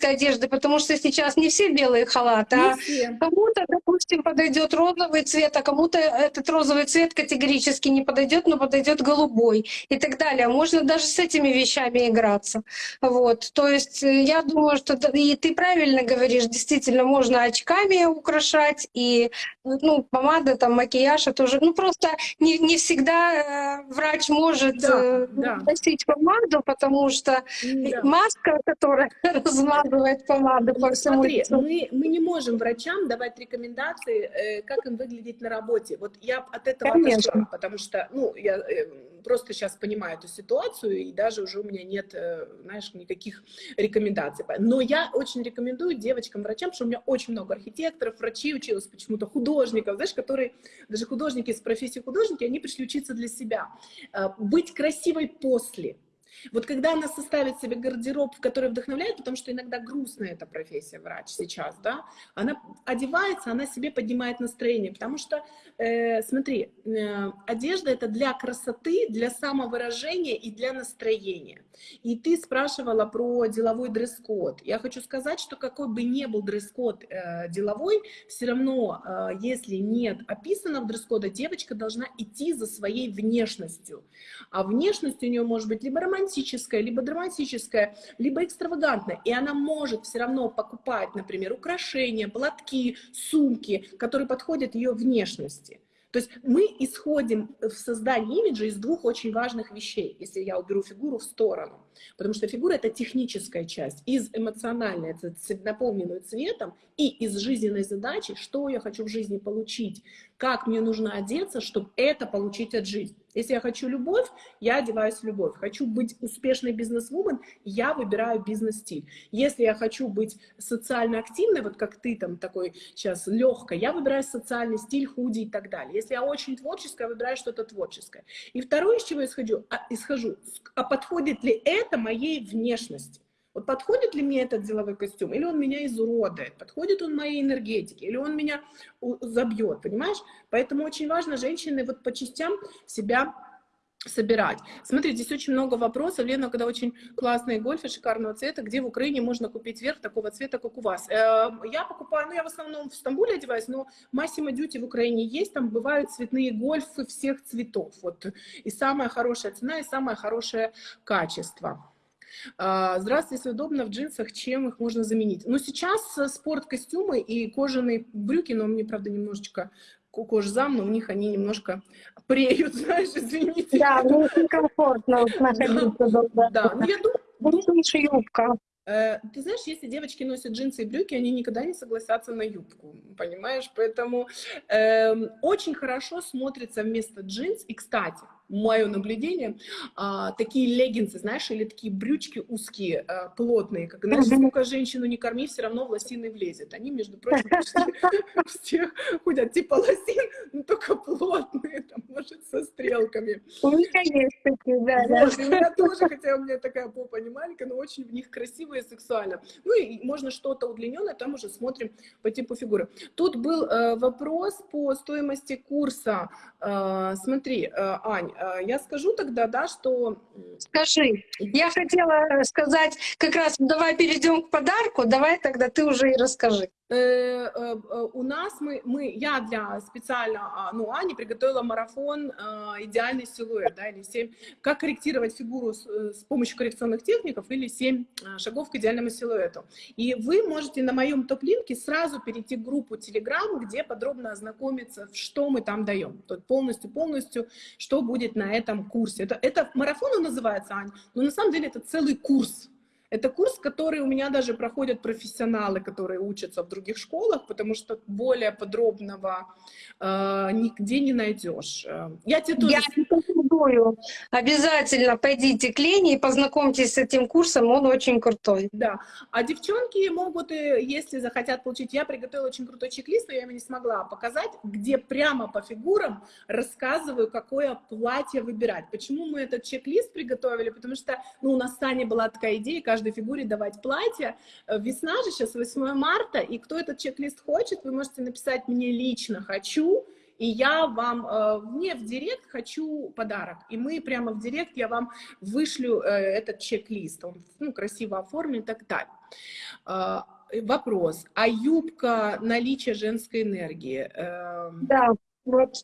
медицинской одежды, потому что сейчас не все белые халаты, не а кому-то, допустим, подойдет розовый цвет, а кому-то этот розовый цвет категорически не подойдет, но подойдет голубой и так далее. Можно даже с этими вещами играться. Вот. То есть э, я думаю, что и ты правильно говоришь, действительно можно очками украшать, и ну, помада, там, макияж, это уже, ну просто не, не всегда э, врач может да, э, да. носить помаду, потому что да. маска, которая размазывает помаду по всему Смотри, лицу. Мы, мы не можем врачам давать рекомендации, как им выглядеть на работе. Вот я от этого Конечно. отошла, потому что, ну, я просто сейчас понимаю эту ситуацию, и даже уже у меня нет, знаешь, никаких рекомендаций. Но я очень рекомендую девочкам, врачам, что у меня очень много архитекторов, врачей училось почему-то, художников, знаешь, которые, даже художники из профессии художники, они пришли учиться для себя. Э, быть красивой после – вот когда она составит себе гардероб, который вдохновляет, потому что иногда грустная эта профессия врач сейчас, да, она одевается, она себе поднимает настроение, потому что, э, смотри, э, одежда это для красоты, для самовыражения и для настроения. И ты спрашивала про деловой дресс-код. Я хочу сказать, что какой бы ни был дресс-код э, деловой, все равно, э, если нет описано в дресс-кода, девочка должна идти за своей внешностью. А внешность у нее может быть либо романтическая, романтическая, либо драматическая, либо экстравагантная. И она может все равно покупать, например, украшения, платки, сумки, которые подходят ее внешности. То есть мы исходим в создании имиджа из двух очень важных вещей, если я уберу фигуру в сторону. Потому что фигура — это техническая часть. Из эмоциональной, это наполненную цветом, и из жизненной задачи, что я хочу в жизни получить, как мне нужно одеться, чтобы это получить от жизни. Если я хочу любовь, я одеваюсь в любовь. Хочу быть успешной бизнес-вумен, я выбираю бизнес-стиль. Если я хочу быть социально активной, вот как ты там такой сейчас легкой, я выбираю социальный стиль, худи и так далее. Если я очень творческая, я выбираю что-то творческое. И второе, из чего я исхожу, а, исхожу, а подходит ли это моей внешности? Вот подходит ли мне этот деловой костюм, или он меня изуродует, подходит он моей энергетике, или он меня забьет, понимаешь? Поэтому очень важно женщины вот по частям себя собирать. Смотрите, здесь очень много вопросов. Лена, когда очень классные гольфы шикарного цвета, где в Украине можно купить верх такого цвета, как у вас? Э, я покупаю, ну я в основном в Стамбуле одеваюсь, но Massimo Duty в Украине есть, там бывают цветные гольфы всех цветов. Вот. И самая хорошая цена, и самое хорошее качество. А, здравствуйте, если удобно в джинсах, чем их можно заменить? Ну, сейчас э, спорт-костюмы и кожаные брюки, но мне, правда, немножечко кожзам, но у них они немножко преют, знаешь, извините. Да, мне некомфортно находиться. Да, да. ну я думаю... юбка. Э, ты знаешь, если девочки носят джинсы и брюки, они никогда не согласятся на юбку, понимаешь? Поэтому э, очень хорошо смотрится вместо джинс. И, кстати, мое наблюдение, а, такие леггинсы, знаешь, или такие брючки узкие, а, плотные, как, знаешь, сколько женщину не корми, все равно в лосины влезет. Они, между прочим, все ходят типа лосин, но только плотные, там, может, со стрелками. У меня есть такие, да. Вот, у меня тоже, хотя у меня такая попа не маленькая, но очень в них красиво и сексуально. Ну и можно что-то удлиненное, там уже смотрим по типу фигуры. Тут был э, вопрос по стоимости курса. Э, смотри, э, Ань, я скажу тогда, да, что... Скажи. Я хотела сказать, как раз давай перейдем к подарку, давай тогда ты уже и расскажи. Э, э, у нас мы, мы, я для специально, а, ну, Ани приготовила марафон «Идеальный силуэт», да, или 7, как корректировать фигуру с, с помощью коррекционных техников, или 7 шагов к идеальному силуэту. И вы можете на моем топ-линке сразу перейти в группу Telegram, где подробно ознакомиться, что мы там даем. То полностью-полностью, что будет на этом курсе. Это, это марафон называется, Ань, но на самом деле это целый курс. Это курс, который у меня даже проходят профессионалы, которые учатся в других школах, потому что более подробного э, нигде не найдешь. Э, я тебе тоже... Я рекомендую. Обязательно пойдите к Лене и познакомьтесь с этим курсом, он очень крутой. Да. А девчонки могут, если захотят получить... Я приготовила очень крутой чек-лист, но я его не смогла показать, где прямо по фигурам рассказываю, какое платье выбирать. Почему мы этот чек-лист приготовили? Потому что ну, у нас с Таней была такая идея, каждой фигуре давать платье. Э, весна же сейчас 8 марта, и кто этот чек-лист хочет, вы можете написать мне лично «хочу», и я вам, э, мне в директ хочу подарок. И мы прямо в директ, я вам вышлю э, этот чек-лист. Он ну, красиво оформлен и так далее. Вопрос. А юбка наличие женской энергии? Да, вот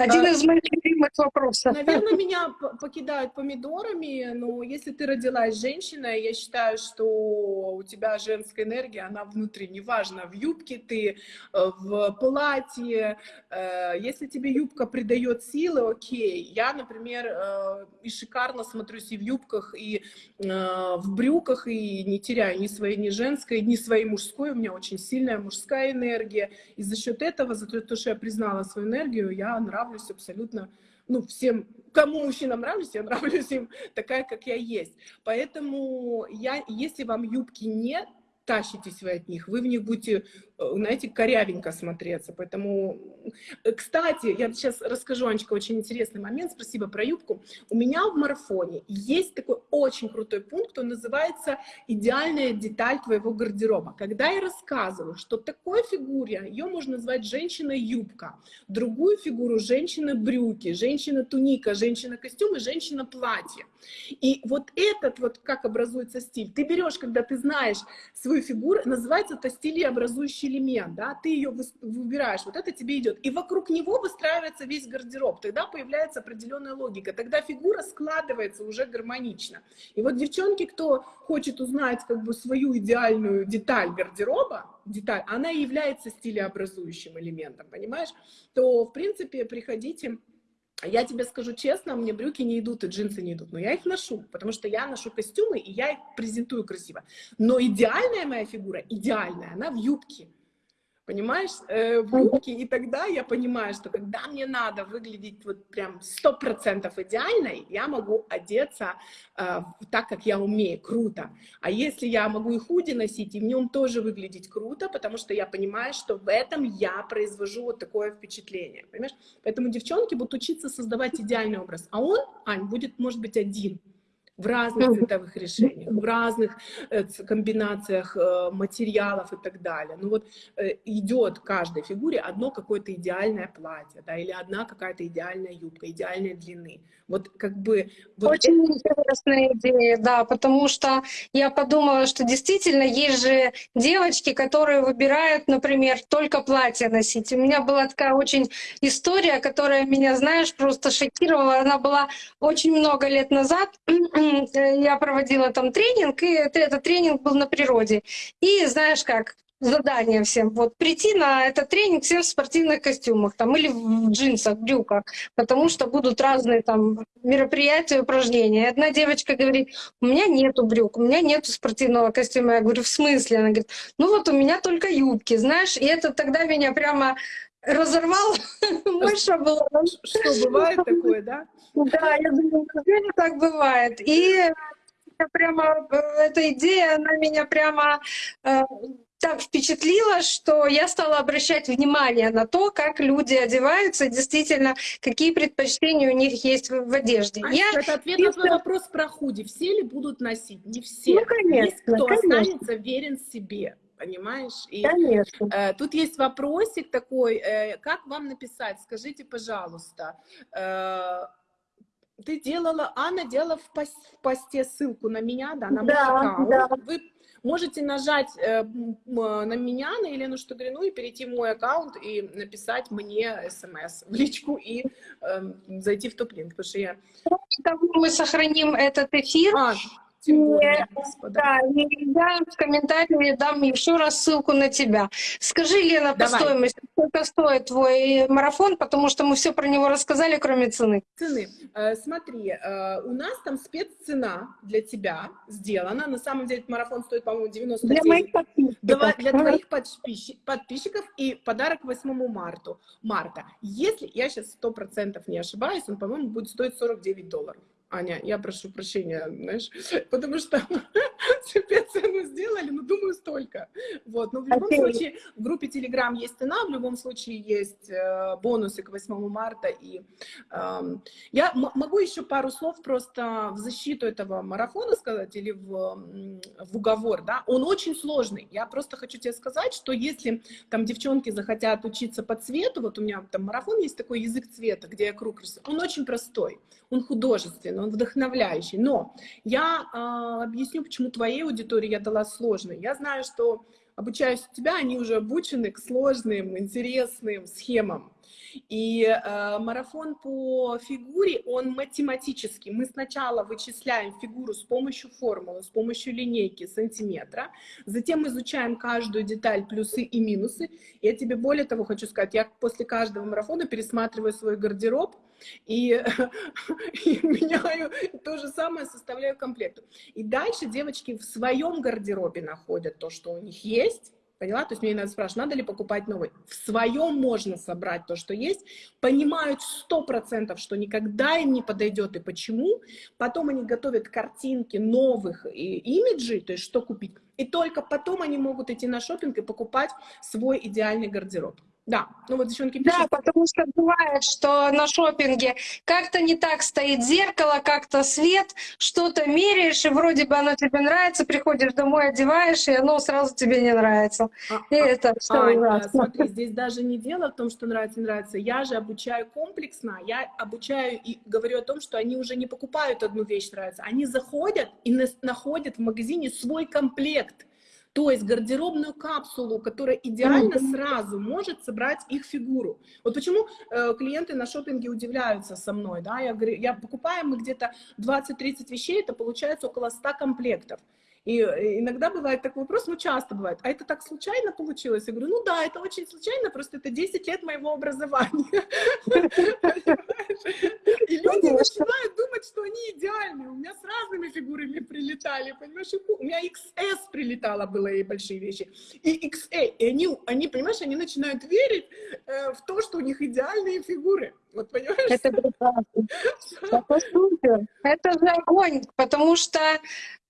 один из моих любимых вопросов. Наверное, меня покидают помидорами, но если ты родилась женщиной, я считаю, что у тебя женская энергия, она внутри, неважно, в юбке ты, э, в платье, э, если тебе юбка придает силы, окей. Я, например, э, и шикарно смотрюсь и в юбках, и в брюках, и не теряю ни своей, ни женской, ни своей мужской, у меня очень сильная мужская энергия, и за счет этого, за то, что я признала свою энергию, я нравлюсь нравлюсь абсолютно, ну, всем, кому мужчинам нравлюсь, я нравлюсь им такая, как я есть. Поэтому я, если вам юбки нет, тащитесь вы от них, вы в них будете знаете, корявенько смотреться. Поэтому, э, кстати, я сейчас расскажу, Анечка, очень интересный момент, спасибо про юбку. У меня в марафоне есть такой очень крутой пункт, он называется «Идеальная деталь твоего гардероба». Когда я рассказываю, что такой фигуре, ее можно назвать женщина-юбка, другую фигуру женщина-брюки, женщина-туника, женщина-костюм и женщина-платье. И вот этот вот, как образуется стиль, ты берешь, когда ты знаешь свою фигуру, называется это стилеобразующий элемент, да, ты ее выбираешь, вот это тебе идет, и вокруг него выстраивается весь гардероб, тогда появляется определенная логика, тогда фигура складывается уже гармонично. И вот девчонки, кто хочет узнать как бы свою идеальную деталь гардероба, деталь, она является стилеобразующим элементом, понимаешь, то, в принципе, приходите. Я тебе скажу честно, мне брюки не идут и джинсы не идут, но я их ношу, потому что я ношу костюмы, и я их презентую красиво. Но идеальная моя фигура, идеальная, она в юбке понимаешь, э, в юбке, и тогда я понимаю, что когда мне надо выглядеть вот прям сто процентов идеальной, я могу одеться э, так, как я умею, круто. А если я могу и худи носить, и в нем тоже выглядеть круто, потому что я понимаю, что в этом я произвожу вот такое впечатление, понимаешь? Поэтому девчонки будут учиться создавать идеальный образ, а он, Ань, будет, может быть, один, в разных цветовых решениях, в разных э, комбинациях э, материалов и так далее. Ну вот э, идет каждой фигуре одно какое-то идеальное платье, да, или одна какая-то идеальная юбка, идеальной длины. Вот как бы... Вот Очень это... интересная идея, да, потому что я подумала, что действительно есть же девочки, которые выбирают, например, только платье носить. У меня была такая очень история, которая меня, знаешь, просто шокировала. Она была очень много лет назад я проводила там тренинг, и этот тренинг был на природе. И знаешь как, задание всем, вот прийти на этот тренинг всем в спортивных костюмах там или в джинсах, брюках, потому что будут разные там мероприятия, упражнения. И одна девочка говорит, у меня нету брюк, у меня нету спортивного костюма. Я говорю, в смысле? Она говорит, ну вот у меня только юбки, знаешь, и это тогда меня прямо разорвал, мыша была. Что, бывает такое, да? Да, я думаю, так бывает? И прямо э, эта идея, она меня прямо э, так впечатлила, что я стала обращать внимание на то, как люди одеваются, действительно, какие предпочтения у них есть в, в одежде. А я... Это ответ на твой вопрос про худи. Все ли будут носить? Не все. Ну, конечно, есть кто конечно. останется верен себе понимаешь? И Конечно. Э, тут есть вопросик такой, э, как вам написать? Скажите, пожалуйста, э, ты делала, Анна делала в, пост, в посте ссылку на меня, да, на мой да, аккаунт. Да. Вы можете нажать э, на меня, на Елену Штугрину, и перейти в мой аккаунт и написать мне смс в личку и э, зайти в топ-линк, потому что я... Мы сохраним этот эфир. А, тем более, Да, я в комментарии дам еще раз ссылку на тебя. Скажи, Лена, по Давай. стоимости, сколько стоит твой марафон, потому что мы все про него рассказали, кроме цены. Цены. Э, смотри, э, у нас там спеццена для тебя сделана. На самом деле марафон стоит, по-моему, 90 Для моих подписчиков. Для твоих подписчиков и подарок 8 марта. марта. Если я сейчас 100% не ошибаюсь, он, по-моему, будет стоить 49 долларов. Аня, я прошу прощения, знаешь, потому что себе цену сделали, но думаю, столько. Вот, но в любом okay. случае в группе Telegram есть цена, в любом случае есть э, бонусы к 8 марта. И э, я могу еще пару слов просто в защиту этого марафона сказать или в, в уговор, да, он очень сложный. Я просто хочу тебе сказать, что если там девчонки захотят учиться по цвету, вот у меня там марафон есть такой язык цвета, где я круг рисую, он очень простой, он художественный, он вдохновляющий. Но я э, объясню, почему твоей аудитории я дала сложный. Я знаю, что обучаясь у тебя, они уже обучены к сложным, интересным схемам. И э, марафон по фигуре, он математический. Мы сначала вычисляем фигуру с помощью формулы, с помощью линейки сантиметра, затем изучаем каждую деталь, плюсы и минусы. Я тебе более того хочу сказать, я после каждого марафона пересматриваю свой гардероб, и, и меняю то же самое, составляю комплект. И дальше девочки в своем гардеробе находят то, что у них есть, Поняла? То есть мне надо спрашивать, надо ли покупать новый. В своем можно собрать то, что есть. Понимают сто процентов, что никогда им не подойдет и почему. Потом они готовят картинки новых и имиджей, то есть что купить. И только потом они могут идти на шопинг и покупать свой идеальный гардероб. Да, ну вот девчонки пишут. Да, потому что бывает, что на шопинге как-то не так стоит зеркало, как-то свет, что-то меряешь, и вроде бы оно тебе нравится, приходишь домой, одеваешь, и оно сразу тебе не нравится. А, и а, это что а, ужасно. Смотри, здесь даже не дело в том, что нравится, нравится. Я же обучаю комплексно, я обучаю и говорю о том, что они уже не покупают одну вещь, нравится, они заходят и находят в магазине свой комплект То есть гардеробную капсулу, которая идеально сразу может собрать их фигуру. Вот почему э, клиенты на шопинге удивляются со мной, да, я говорю, я покупаю мы где-то 20-30 вещей, это получается около 100 комплектов. И иногда бывает такой вопрос, ну часто бывает, а это так случайно получилось? Я говорю, ну да, это очень случайно, просто это 10 лет моего образования. И люди начинают думать, что они идеальные. У меня с разными фигурами прилетали, понимаешь? У меня XS прилетало, было и большие вещи. И XA. И они, они понимаешь, они начинают верить э, в то, что у них идеальные фигуры. Вот понимаешь? Это прекрасно. Это супер. Это же огонь, потому что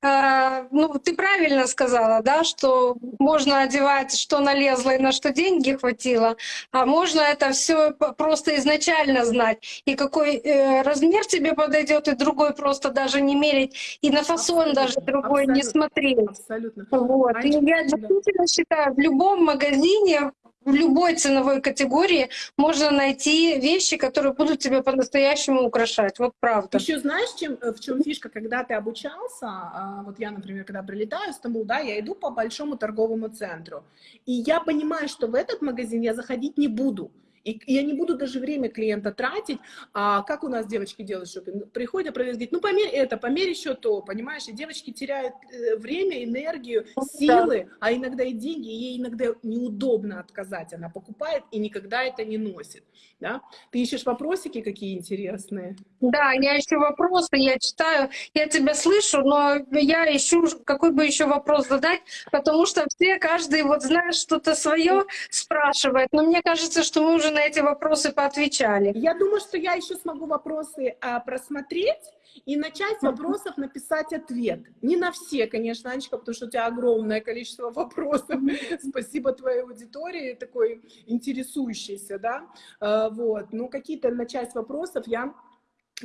э, ну, ты правильно сказала, да, что можно одевать, что налезло и на что деньги хватило, а можно это все просто изначально знать. И какой э, размер тебе подойдет, и другой просто даже не мерить, и на фасон абсолютно, даже другой абсолютно, не смотреть. Абсолютно. Вот. и я действительно считаю, в любом магазине в любой ценовой категории можно найти вещи, которые будут тебя по-настоящему украшать. Вот правда. Еще знаешь, чем, э, в чем фишка, когда ты обучался, а, вот я, например, когда прилетаю в Стамбул, да, я иду по большому торговому центру, и я понимаю, что в этот магазин я заходить не буду. И я не буду даже время клиента тратить. А как у нас девочки делают шопинг? Приходят, продавец говорит, ну померь это, померь еще то, понимаешь? И девочки теряют э, время, энергию, ну силы, да. а иногда и деньги. И ей иногда неудобно отказать. Она покупает и никогда это не носит. Да? Ты ищешь вопросики какие интересные? Да, я ищу вопросы, я читаю, я тебя слышу, но я ищу, какой бы еще вопрос задать, потому что все, каждый, вот знаешь, что-то свое спрашивает. Но мне кажется, что мы уже уже на эти вопросы поотвечали. Я думаю, что я еще смогу вопросы а, просмотреть и начать с вопросов написать ответ. Не на все, конечно, Анечка, потому что у тебя огромное количество вопросов. Спасибо твоей аудитории, такой интересующейся, да. А, вот. Ну, какие-то на часть вопросов я,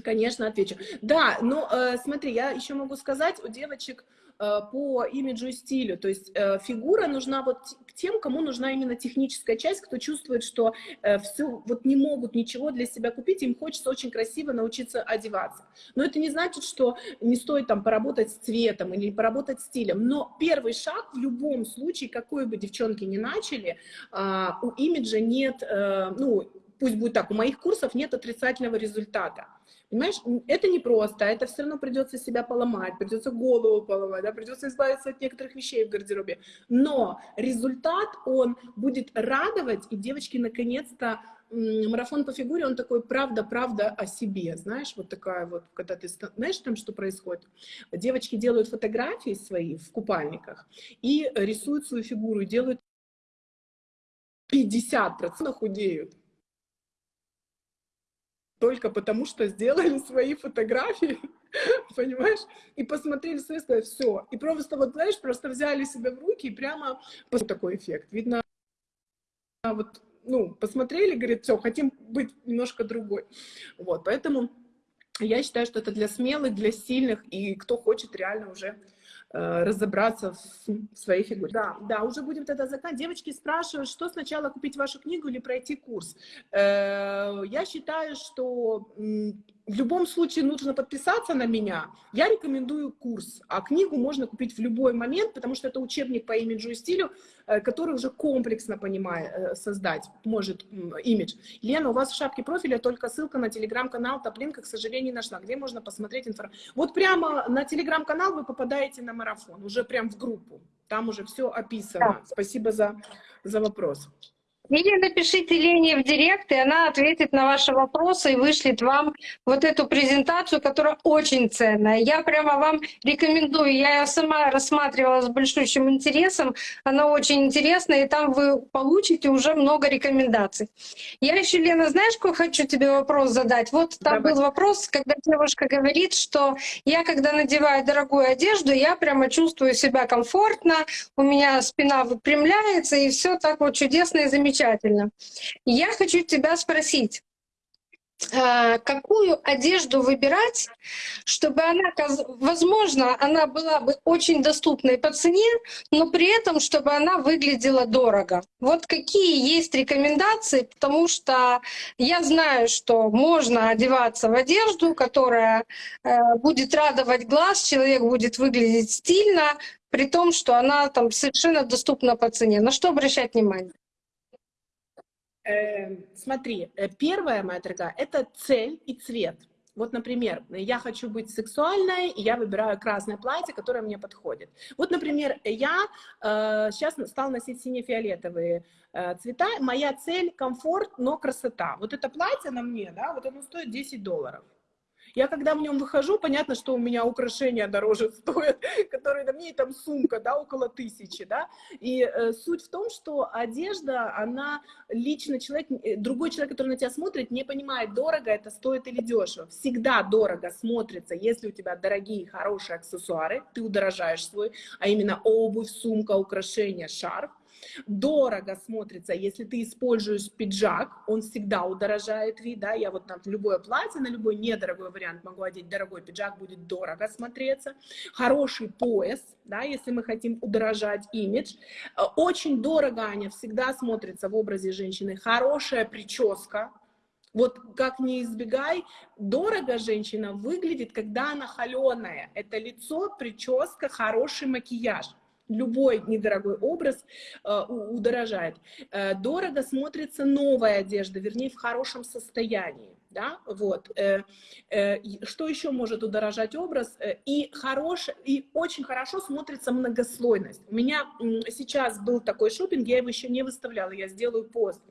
конечно, отвечу. Да, но э, смотри, я еще могу сказать, у девочек по имиджу и стилю. То есть э, фигура нужна вот тем, кому нужна именно техническая часть, кто чувствует, что э, все вот не могут ничего для себя купить, им хочется очень красиво научиться одеваться. Но это не значит, что не стоит там поработать с цветом или поработать стилем. Но первый шаг в любом случае, какой бы девчонки ни начали, а, у имиджа нет, ну, пусть будет так, у моих курсов нет отрицательного результата. Понимаешь, это не просто, это все равно придется себя поломать, придется голову поломать, да, придется избавиться от некоторых вещей в гардеробе. Но результат, он будет радовать, и девочки наконец-то марафон по фигуре, он такой правда-правда о себе, знаешь, вот такая вот, когда ты, знаешь там, что происходит? Девочки делают фотографии свои в купальниках и рисуют свою фигуру, делают 50% худеют только потому, что сделали свои фотографии, понимаешь, и посмотрели свои, сказали, все. И просто вот, знаешь, просто взяли себя в руки и прямо такой эффект. Видно, вот, ну, посмотрели, говорит, все, хотим быть немножко другой. Вот, поэтому я считаю, что это для смелых, для сильных, и кто хочет реально уже разобраться в своей фигуре. Да, да, уже будем тогда заканчивать. Девочки спрашивают, что сначала купить вашу книгу или пройти курс. Э, я считаю, что в любом случае нужно подписаться на меня. Я рекомендую курс, а книгу можно купить в любой момент, потому что это учебник по имиджу и стилю, э, который уже комплексно понимает, э, создать может имидж. Лена, у вас в шапке профиля только ссылка на телеграм-канал Топлинка, к сожалению, не нашла. Где можно посмотреть информацию? Вот прямо на телеграм-канал вы попадаете на марафон, уже прям в группу. Там уже все описано. Спасибо за, за вопрос. Или напишите Лене в директ, и она ответит на ваши вопросы и вышлет вам вот эту презентацию, которая очень ценная. Я прямо вам рекомендую. Я ее сама рассматривала с большущим интересом. Она очень интересная, и там вы получите уже много рекомендаций. Я еще, Лена, знаешь, какой хочу тебе вопрос задать? Вот там Давай. был вопрос, когда девушка говорит, что я, когда надеваю дорогую одежду, я прямо чувствую себя комфортно, у меня спина выпрямляется, и все так вот чудесно и замечательно замечательно. Я хочу тебя спросить, а, какую одежду выбирать, чтобы она, возможно, она была бы очень доступной по цене, но при этом, чтобы она выглядела дорого. Вот какие есть рекомендации, потому что я знаю, что можно одеваться в одежду, которая э, будет радовать глаз, человек будет выглядеть стильно, при том, что она там совершенно доступна по цене. На что обращать внимание? Э, смотри, э, первая моя дорогая, это цель и цвет. Вот, например, я хочу быть сексуальной, и я выбираю красное платье, которое мне подходит. Вот, например, я э, сейчас стала носить сине-фиолетовые э, цвета. Моя цель — комфорт, но красота. Вот это платье на мне, да, вот оно стоит 10 долларов. Я когда в нем выхожу, понятно, что у меня украшения дороже стоят, которые на мне, там сумка, да, около тысячи, да. И э, суть в том, что одежда, она лично человек, э, другой человек, который на тебя смотрит, не понимает, дорого это стоит или дешево. Всегда дорого смотрится, если у тебя дорогие, хорошие аксессуары, ты удорожаешь свой, а именно обувь, сумка, украшения, шарф. Дорого смотрится, если ты используешь пиджак, он всегда удорожает вид, да, я вот на любое платье, на любой недорогой вариант могу одеть дорогой пиджак, будет дорого смотреться. Хороший пояс, да, если мы хотим удорожать имидж. Э, очень дорого, Аня, всегда смотрится в образе женщины. Хорошая прическа, вот как не избегай, дорого женщина выглядит, когда она холеная. Это лицо, прическа, хороший макияж любой недорогой образ э, удорожает. Э, дорого смотрится новая одежда, вернее, в хорошем состоянии. Да? Вот. Э, э, что еще может удорожать образ? Э, и, хорош, и очень хорошо смотрится многослойность. У меня сейчас был такой шопинг, я его еще не выставляла, я сделаю пост.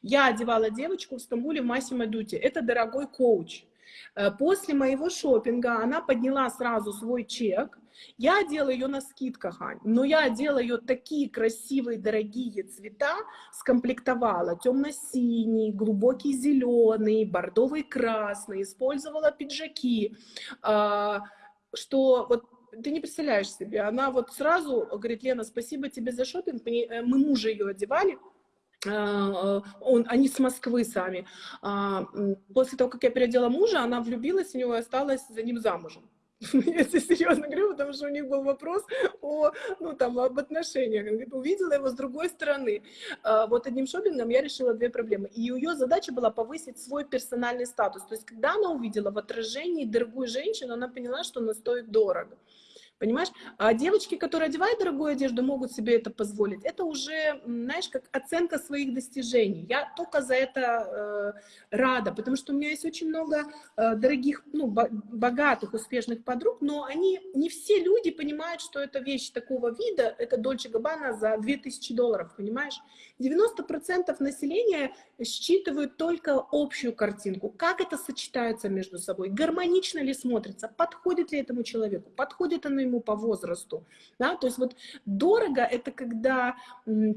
Я одевала девочку в Стамбуле в Массимо Дути. Это дорогой коуч. Э, после моего шопинга она подняла сразу свой чек, я одела ее на скидках, Ань, но я одела ее такие красивые, дорогие цвета, скомплектовала темно-синий, глубокий зеленый, бордовый красный, использовала пиджаки, а, что вот ты не представляешь себе, она вот сразу говорит, Лена, спасибо тебе за шопинг, мы мужа ее одевали, а, он, они с Москвы сами. А, после того, как я переодела мужа, она влюбилась в него и осталась за ним замужем. Если серьезно говорю, потому что у них был вопрос о, ну, там, об отношениях. Говорит, увидела его с другой стороны. А, вот одним шопингом я решила две проблемы. И ее задача была повысить свой персональный статус. То есть, когда она увидела в отражении дорогую женщину, она поняла, что она стоит дорого. Понимаешь? А девочки, которые одевают дорогую одежду, могут себе это позволить. Это уже, знаешь, как оценка своих достижений. Я только за это э, рада, потому что у меня есть очень много э, дорогих, ну, богатых, успешных подруг, но они, не все люди понимают, что это вещь такого вида, это Дольче Габбана за 2000 долларов, понимаешь? 90% населения считывают только общую картинку. Как это сочетается между собой? Гармонично ли смотрится? Подходит ли этому человеку? Подходит оно ему по возрасту? Да? То есть вот дорого — это когда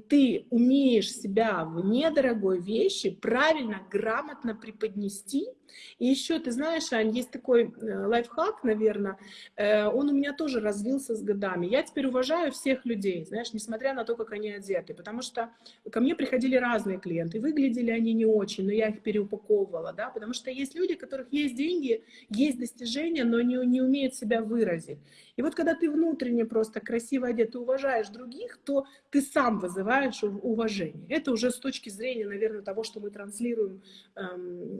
ты умеешь себя в недорогой вещи правильно, грамотно преподнести, и еще, ты знаешь, Ань, есть такой э, лайфхак, наверное, э, он у меня тоже развился с годами. Я теперь уважаю всех людей, знаешь, несмотря на то, как они одеты, потому что ко мне приходили разные клиенты, выглядели они не очень, но я их переупаковывала, да, потому что есть люди, у которых есть деньги, есть достижения, но не, не умеют себя выразить. И вот когда ты внутренне просто красиво одет, ты уважаешь других, то ты сам вызываешь уважение. Это уже с точки зрения, наверное, того, что мы транслируем эм,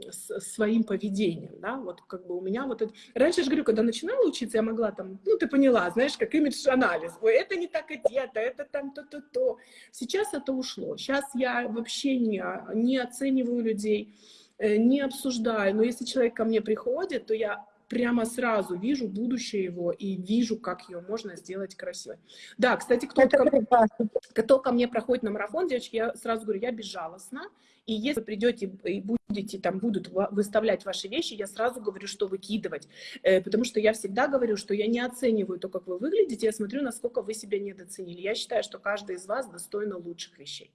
своим поведением, да, вот как бы у меня вот это... Раньше, я же говорю, когда начинала учиться, я могла там, ну, ты поняла, знаешь, как имидж-анализ, ой, это не так одето, это там то-то-то. Сейчас это ушло, сейчас я вообще не, не оцениваю людей, э, не обсуждаю, но если человек ко мне приходит, то я прямо сразу вижу будущее его и вижу, как ее можно сделать красивой. Да, кстати, кто, ко, кто ко мне проходит на марафон, девочки, я сразу говорю, я безжалостна, и если вы придете и будете, там будут выставлять ваши вещи, я сразу говорю, что выкидывать, э, потому что я всегда говорю, что я не оцениваю то, как вы выглядите, я смотрю, насколько вы себя недооценили. Я считаю, что каждый из вас достойна лучших вещей.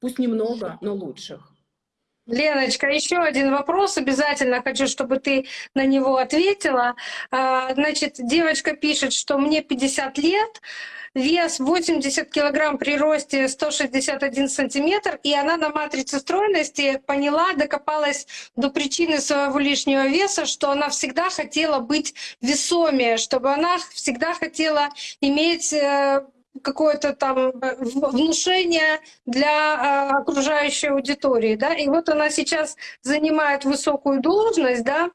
Пусть немного, но лучших. Леночка, еще один вопрос. Обязательно хочу, чтобы ты на него ответила. А, значит, девочка пишет, что мне 50 лет, вес 80 килограмм при росте 161 сантиметр, и она на матрице стройности поняла, докопалась до причины своего лишнего веса, что она всегда хотела быть весомее, чтобы она всегда хотела иметь э, какое-то там э, внушение для э, окружающей аудитории, да, и вот она сейчас занимает высокую должность, да,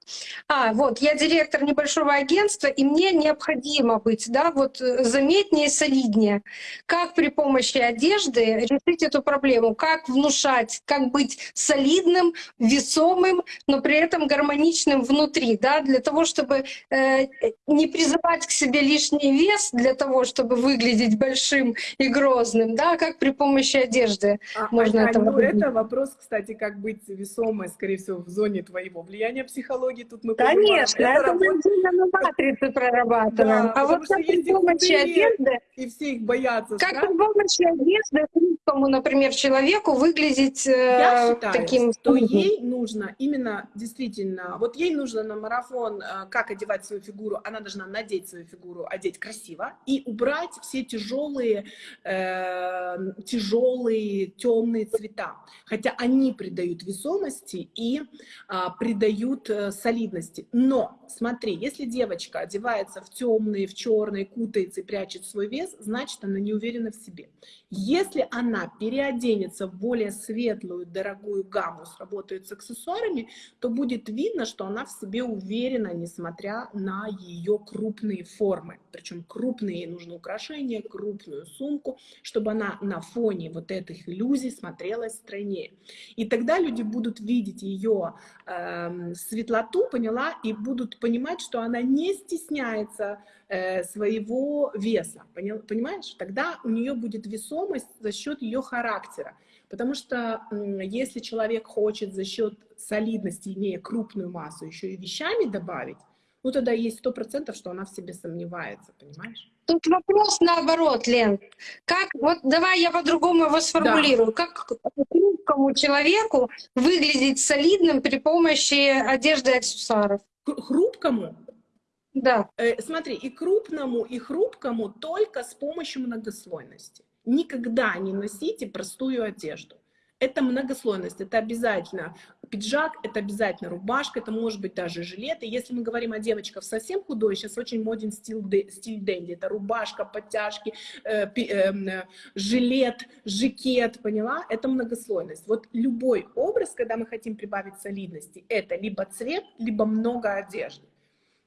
а, вот, я директор небольшого агентства, и мне необходимо быть, да, вот э, заметнее, солиднее. Как при помощи одежды решить эту проблему? Как внушать, как быть солидным, весомым, но при этом гармоничным внутри, да, для того, чтобы э, не призывать к себе лишний вес, для того, чтобы выглядеть большим и грозным, да, как при помощи одежды а, можно а, это ну, это вопрос, кстати, как быть весомой, скорее всего, в зоне твоего влияния психологии. Тут мы Конечно, это, это работает... мы на матрице прорабатываем. Да, а вот как при помощи одежды... И все их боятся. Как при помощи одежды русскому, например, человеку выглядеть э, Я считаю, таким... что ей нужно именно действительно... Вот ей нужно на марафон, э, как одевать свою фигуру, она должна надеть свою фигуру, одеть красиво и убрать все тяжелые, э, тяжелые темные цвета. Хотя они придают весомости и э, придают э, солидности. Но смотри, если девочка одевается в темные, в черные, кутается и прячет свой вес, значит, она не уверена в себе. Если она переоденется в более светлую, дорогую гамму, сработает с аксессуарами, то будет видно, что она в себе уверена, несмотря на ее крупные формы. Причем крупные нужны украшения, крупную сумку, чтобы она на фоне вот этих иллюзий смотрелась стройнее. И тогда люди будут видеть ее э, эм, светлоту, поняла, и будут понимать, что она не стесняется э, своего веса, понял, понимаешь? Тогда у нее будет весомость за счет ее характера. Потому что если человек хочет за счет солидности, имея крупную массу, еще и вещами добавить, ну тогда есть сто процентов, что она в себе сомневается, понимаешь? Тут вопрос наоборот, Лен. Как, вот давай я по-другому его сформулирую. Да. Как хрупкому человеку выглядеть солидным при помощи одежды и аксессуаров? Хрупкому? Да. Э, смотри, и крупному, и хрупкому только с помощью многослойности. Никогда не носите простую одежду. Это многослойность, это обязательно пиджак, это обязательно рубашка, это может быть даже жилет. И если мы говорим о девочках совсем худой, сейчас очень моден стиль, стиль дэнди. Это рубашка, подтяжки, э, э, жилет, жакет, поняла? Это многослойность. Вот любой образ, когда мы хотим прибавить солидности, это либо цвет, либо много одежды.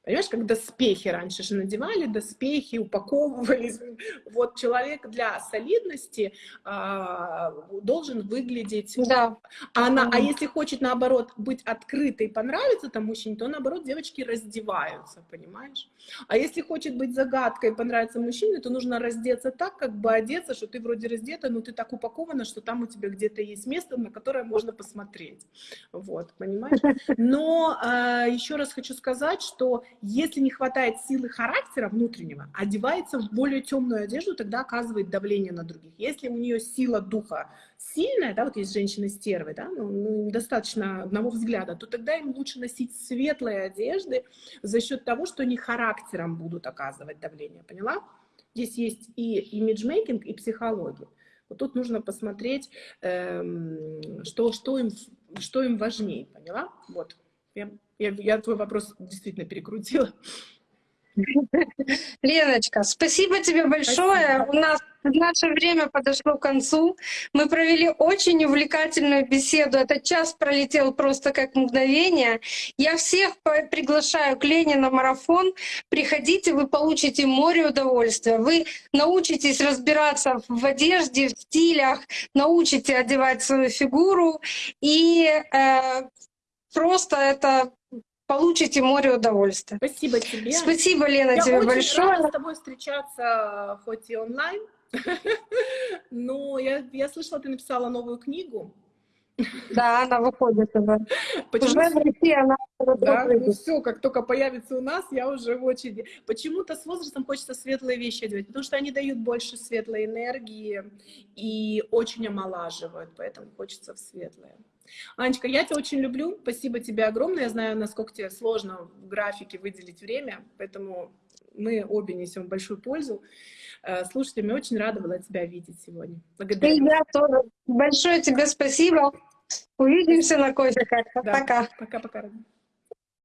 Понимаешь, как доспехи раньше же надевали, доспехи упаковывались. Вот человек для солидности а, должен выглядеть... Да. А, она, а если хочет, наоборот, быть открытой и понравиться там мужчине, то, наоборот, девочки раздеваются, понимаешь? А если хочет быть загадкой и понравиться мужчине, то нужно раздеться так, как бы одеться, что ты вроде раздета, но ты так упакована, что там у тебя где-то есть место, на которое можно посмотреть. Вот, понимаешь? Но а, еще раз хочу сказать, что если не хватает силы характера внутреннего, одевается в более темную одежду, тогда оказывает давление на других. Если у нее сила духа сильная, да, вот есть женщины-стервы, да, ну, ну, достаточно одного взгляда, то тогда им лучше носить светлые одежды за счет того, что они характером будут оказывать давление, поняла? Здесь есть и имиджмейкинг, и психология. Вот тут нужно посмотреть, эм, что, что, им, что им важнее, поняла? Вот. Я, я, я твой вопрос действительно перекрутила. Леночка, спасибо тебе большое. Спасибо. У нас наше время подошло к концу. Мы провели очень увлекательную беседу. Этот час пролетел просто как мгновение. Я всех приглашаю к Лене на марафон. Приходите, вы получите море удовольствия. Вы научитесь разбираться в одежде, в стилях, научите одевать свою фигуру и э, просто это получите море удовольствия. Спасибо тебе. Спасибо, Лена, Я тебе очень большое. Рада с тобой встречаться, хоть и онлайн. Но я, я слышала, ты написала новую книгу. Да, она выходит уже. Почему... Уже в России она да, ну все, как только появится у нас, я уже в очереди. Почему-то с возрастом хочется светлые вещи одевать, потому что они дают больше светлой энергии и очень омолаживают, поэтому хочется в светлое. Анечка, я тебя очень люблю, спасибо тебе огромное. Я знаю, насколько тебе сложно в графике выделить время, поэтому мы обе несем большую пользу. Э, Слушайте, очень рада была тебя видеть сегодня. Благодарю. И я тоже. Большое тебе спасибо. Увидимся на кофе. Да. Пока. Пока-пока.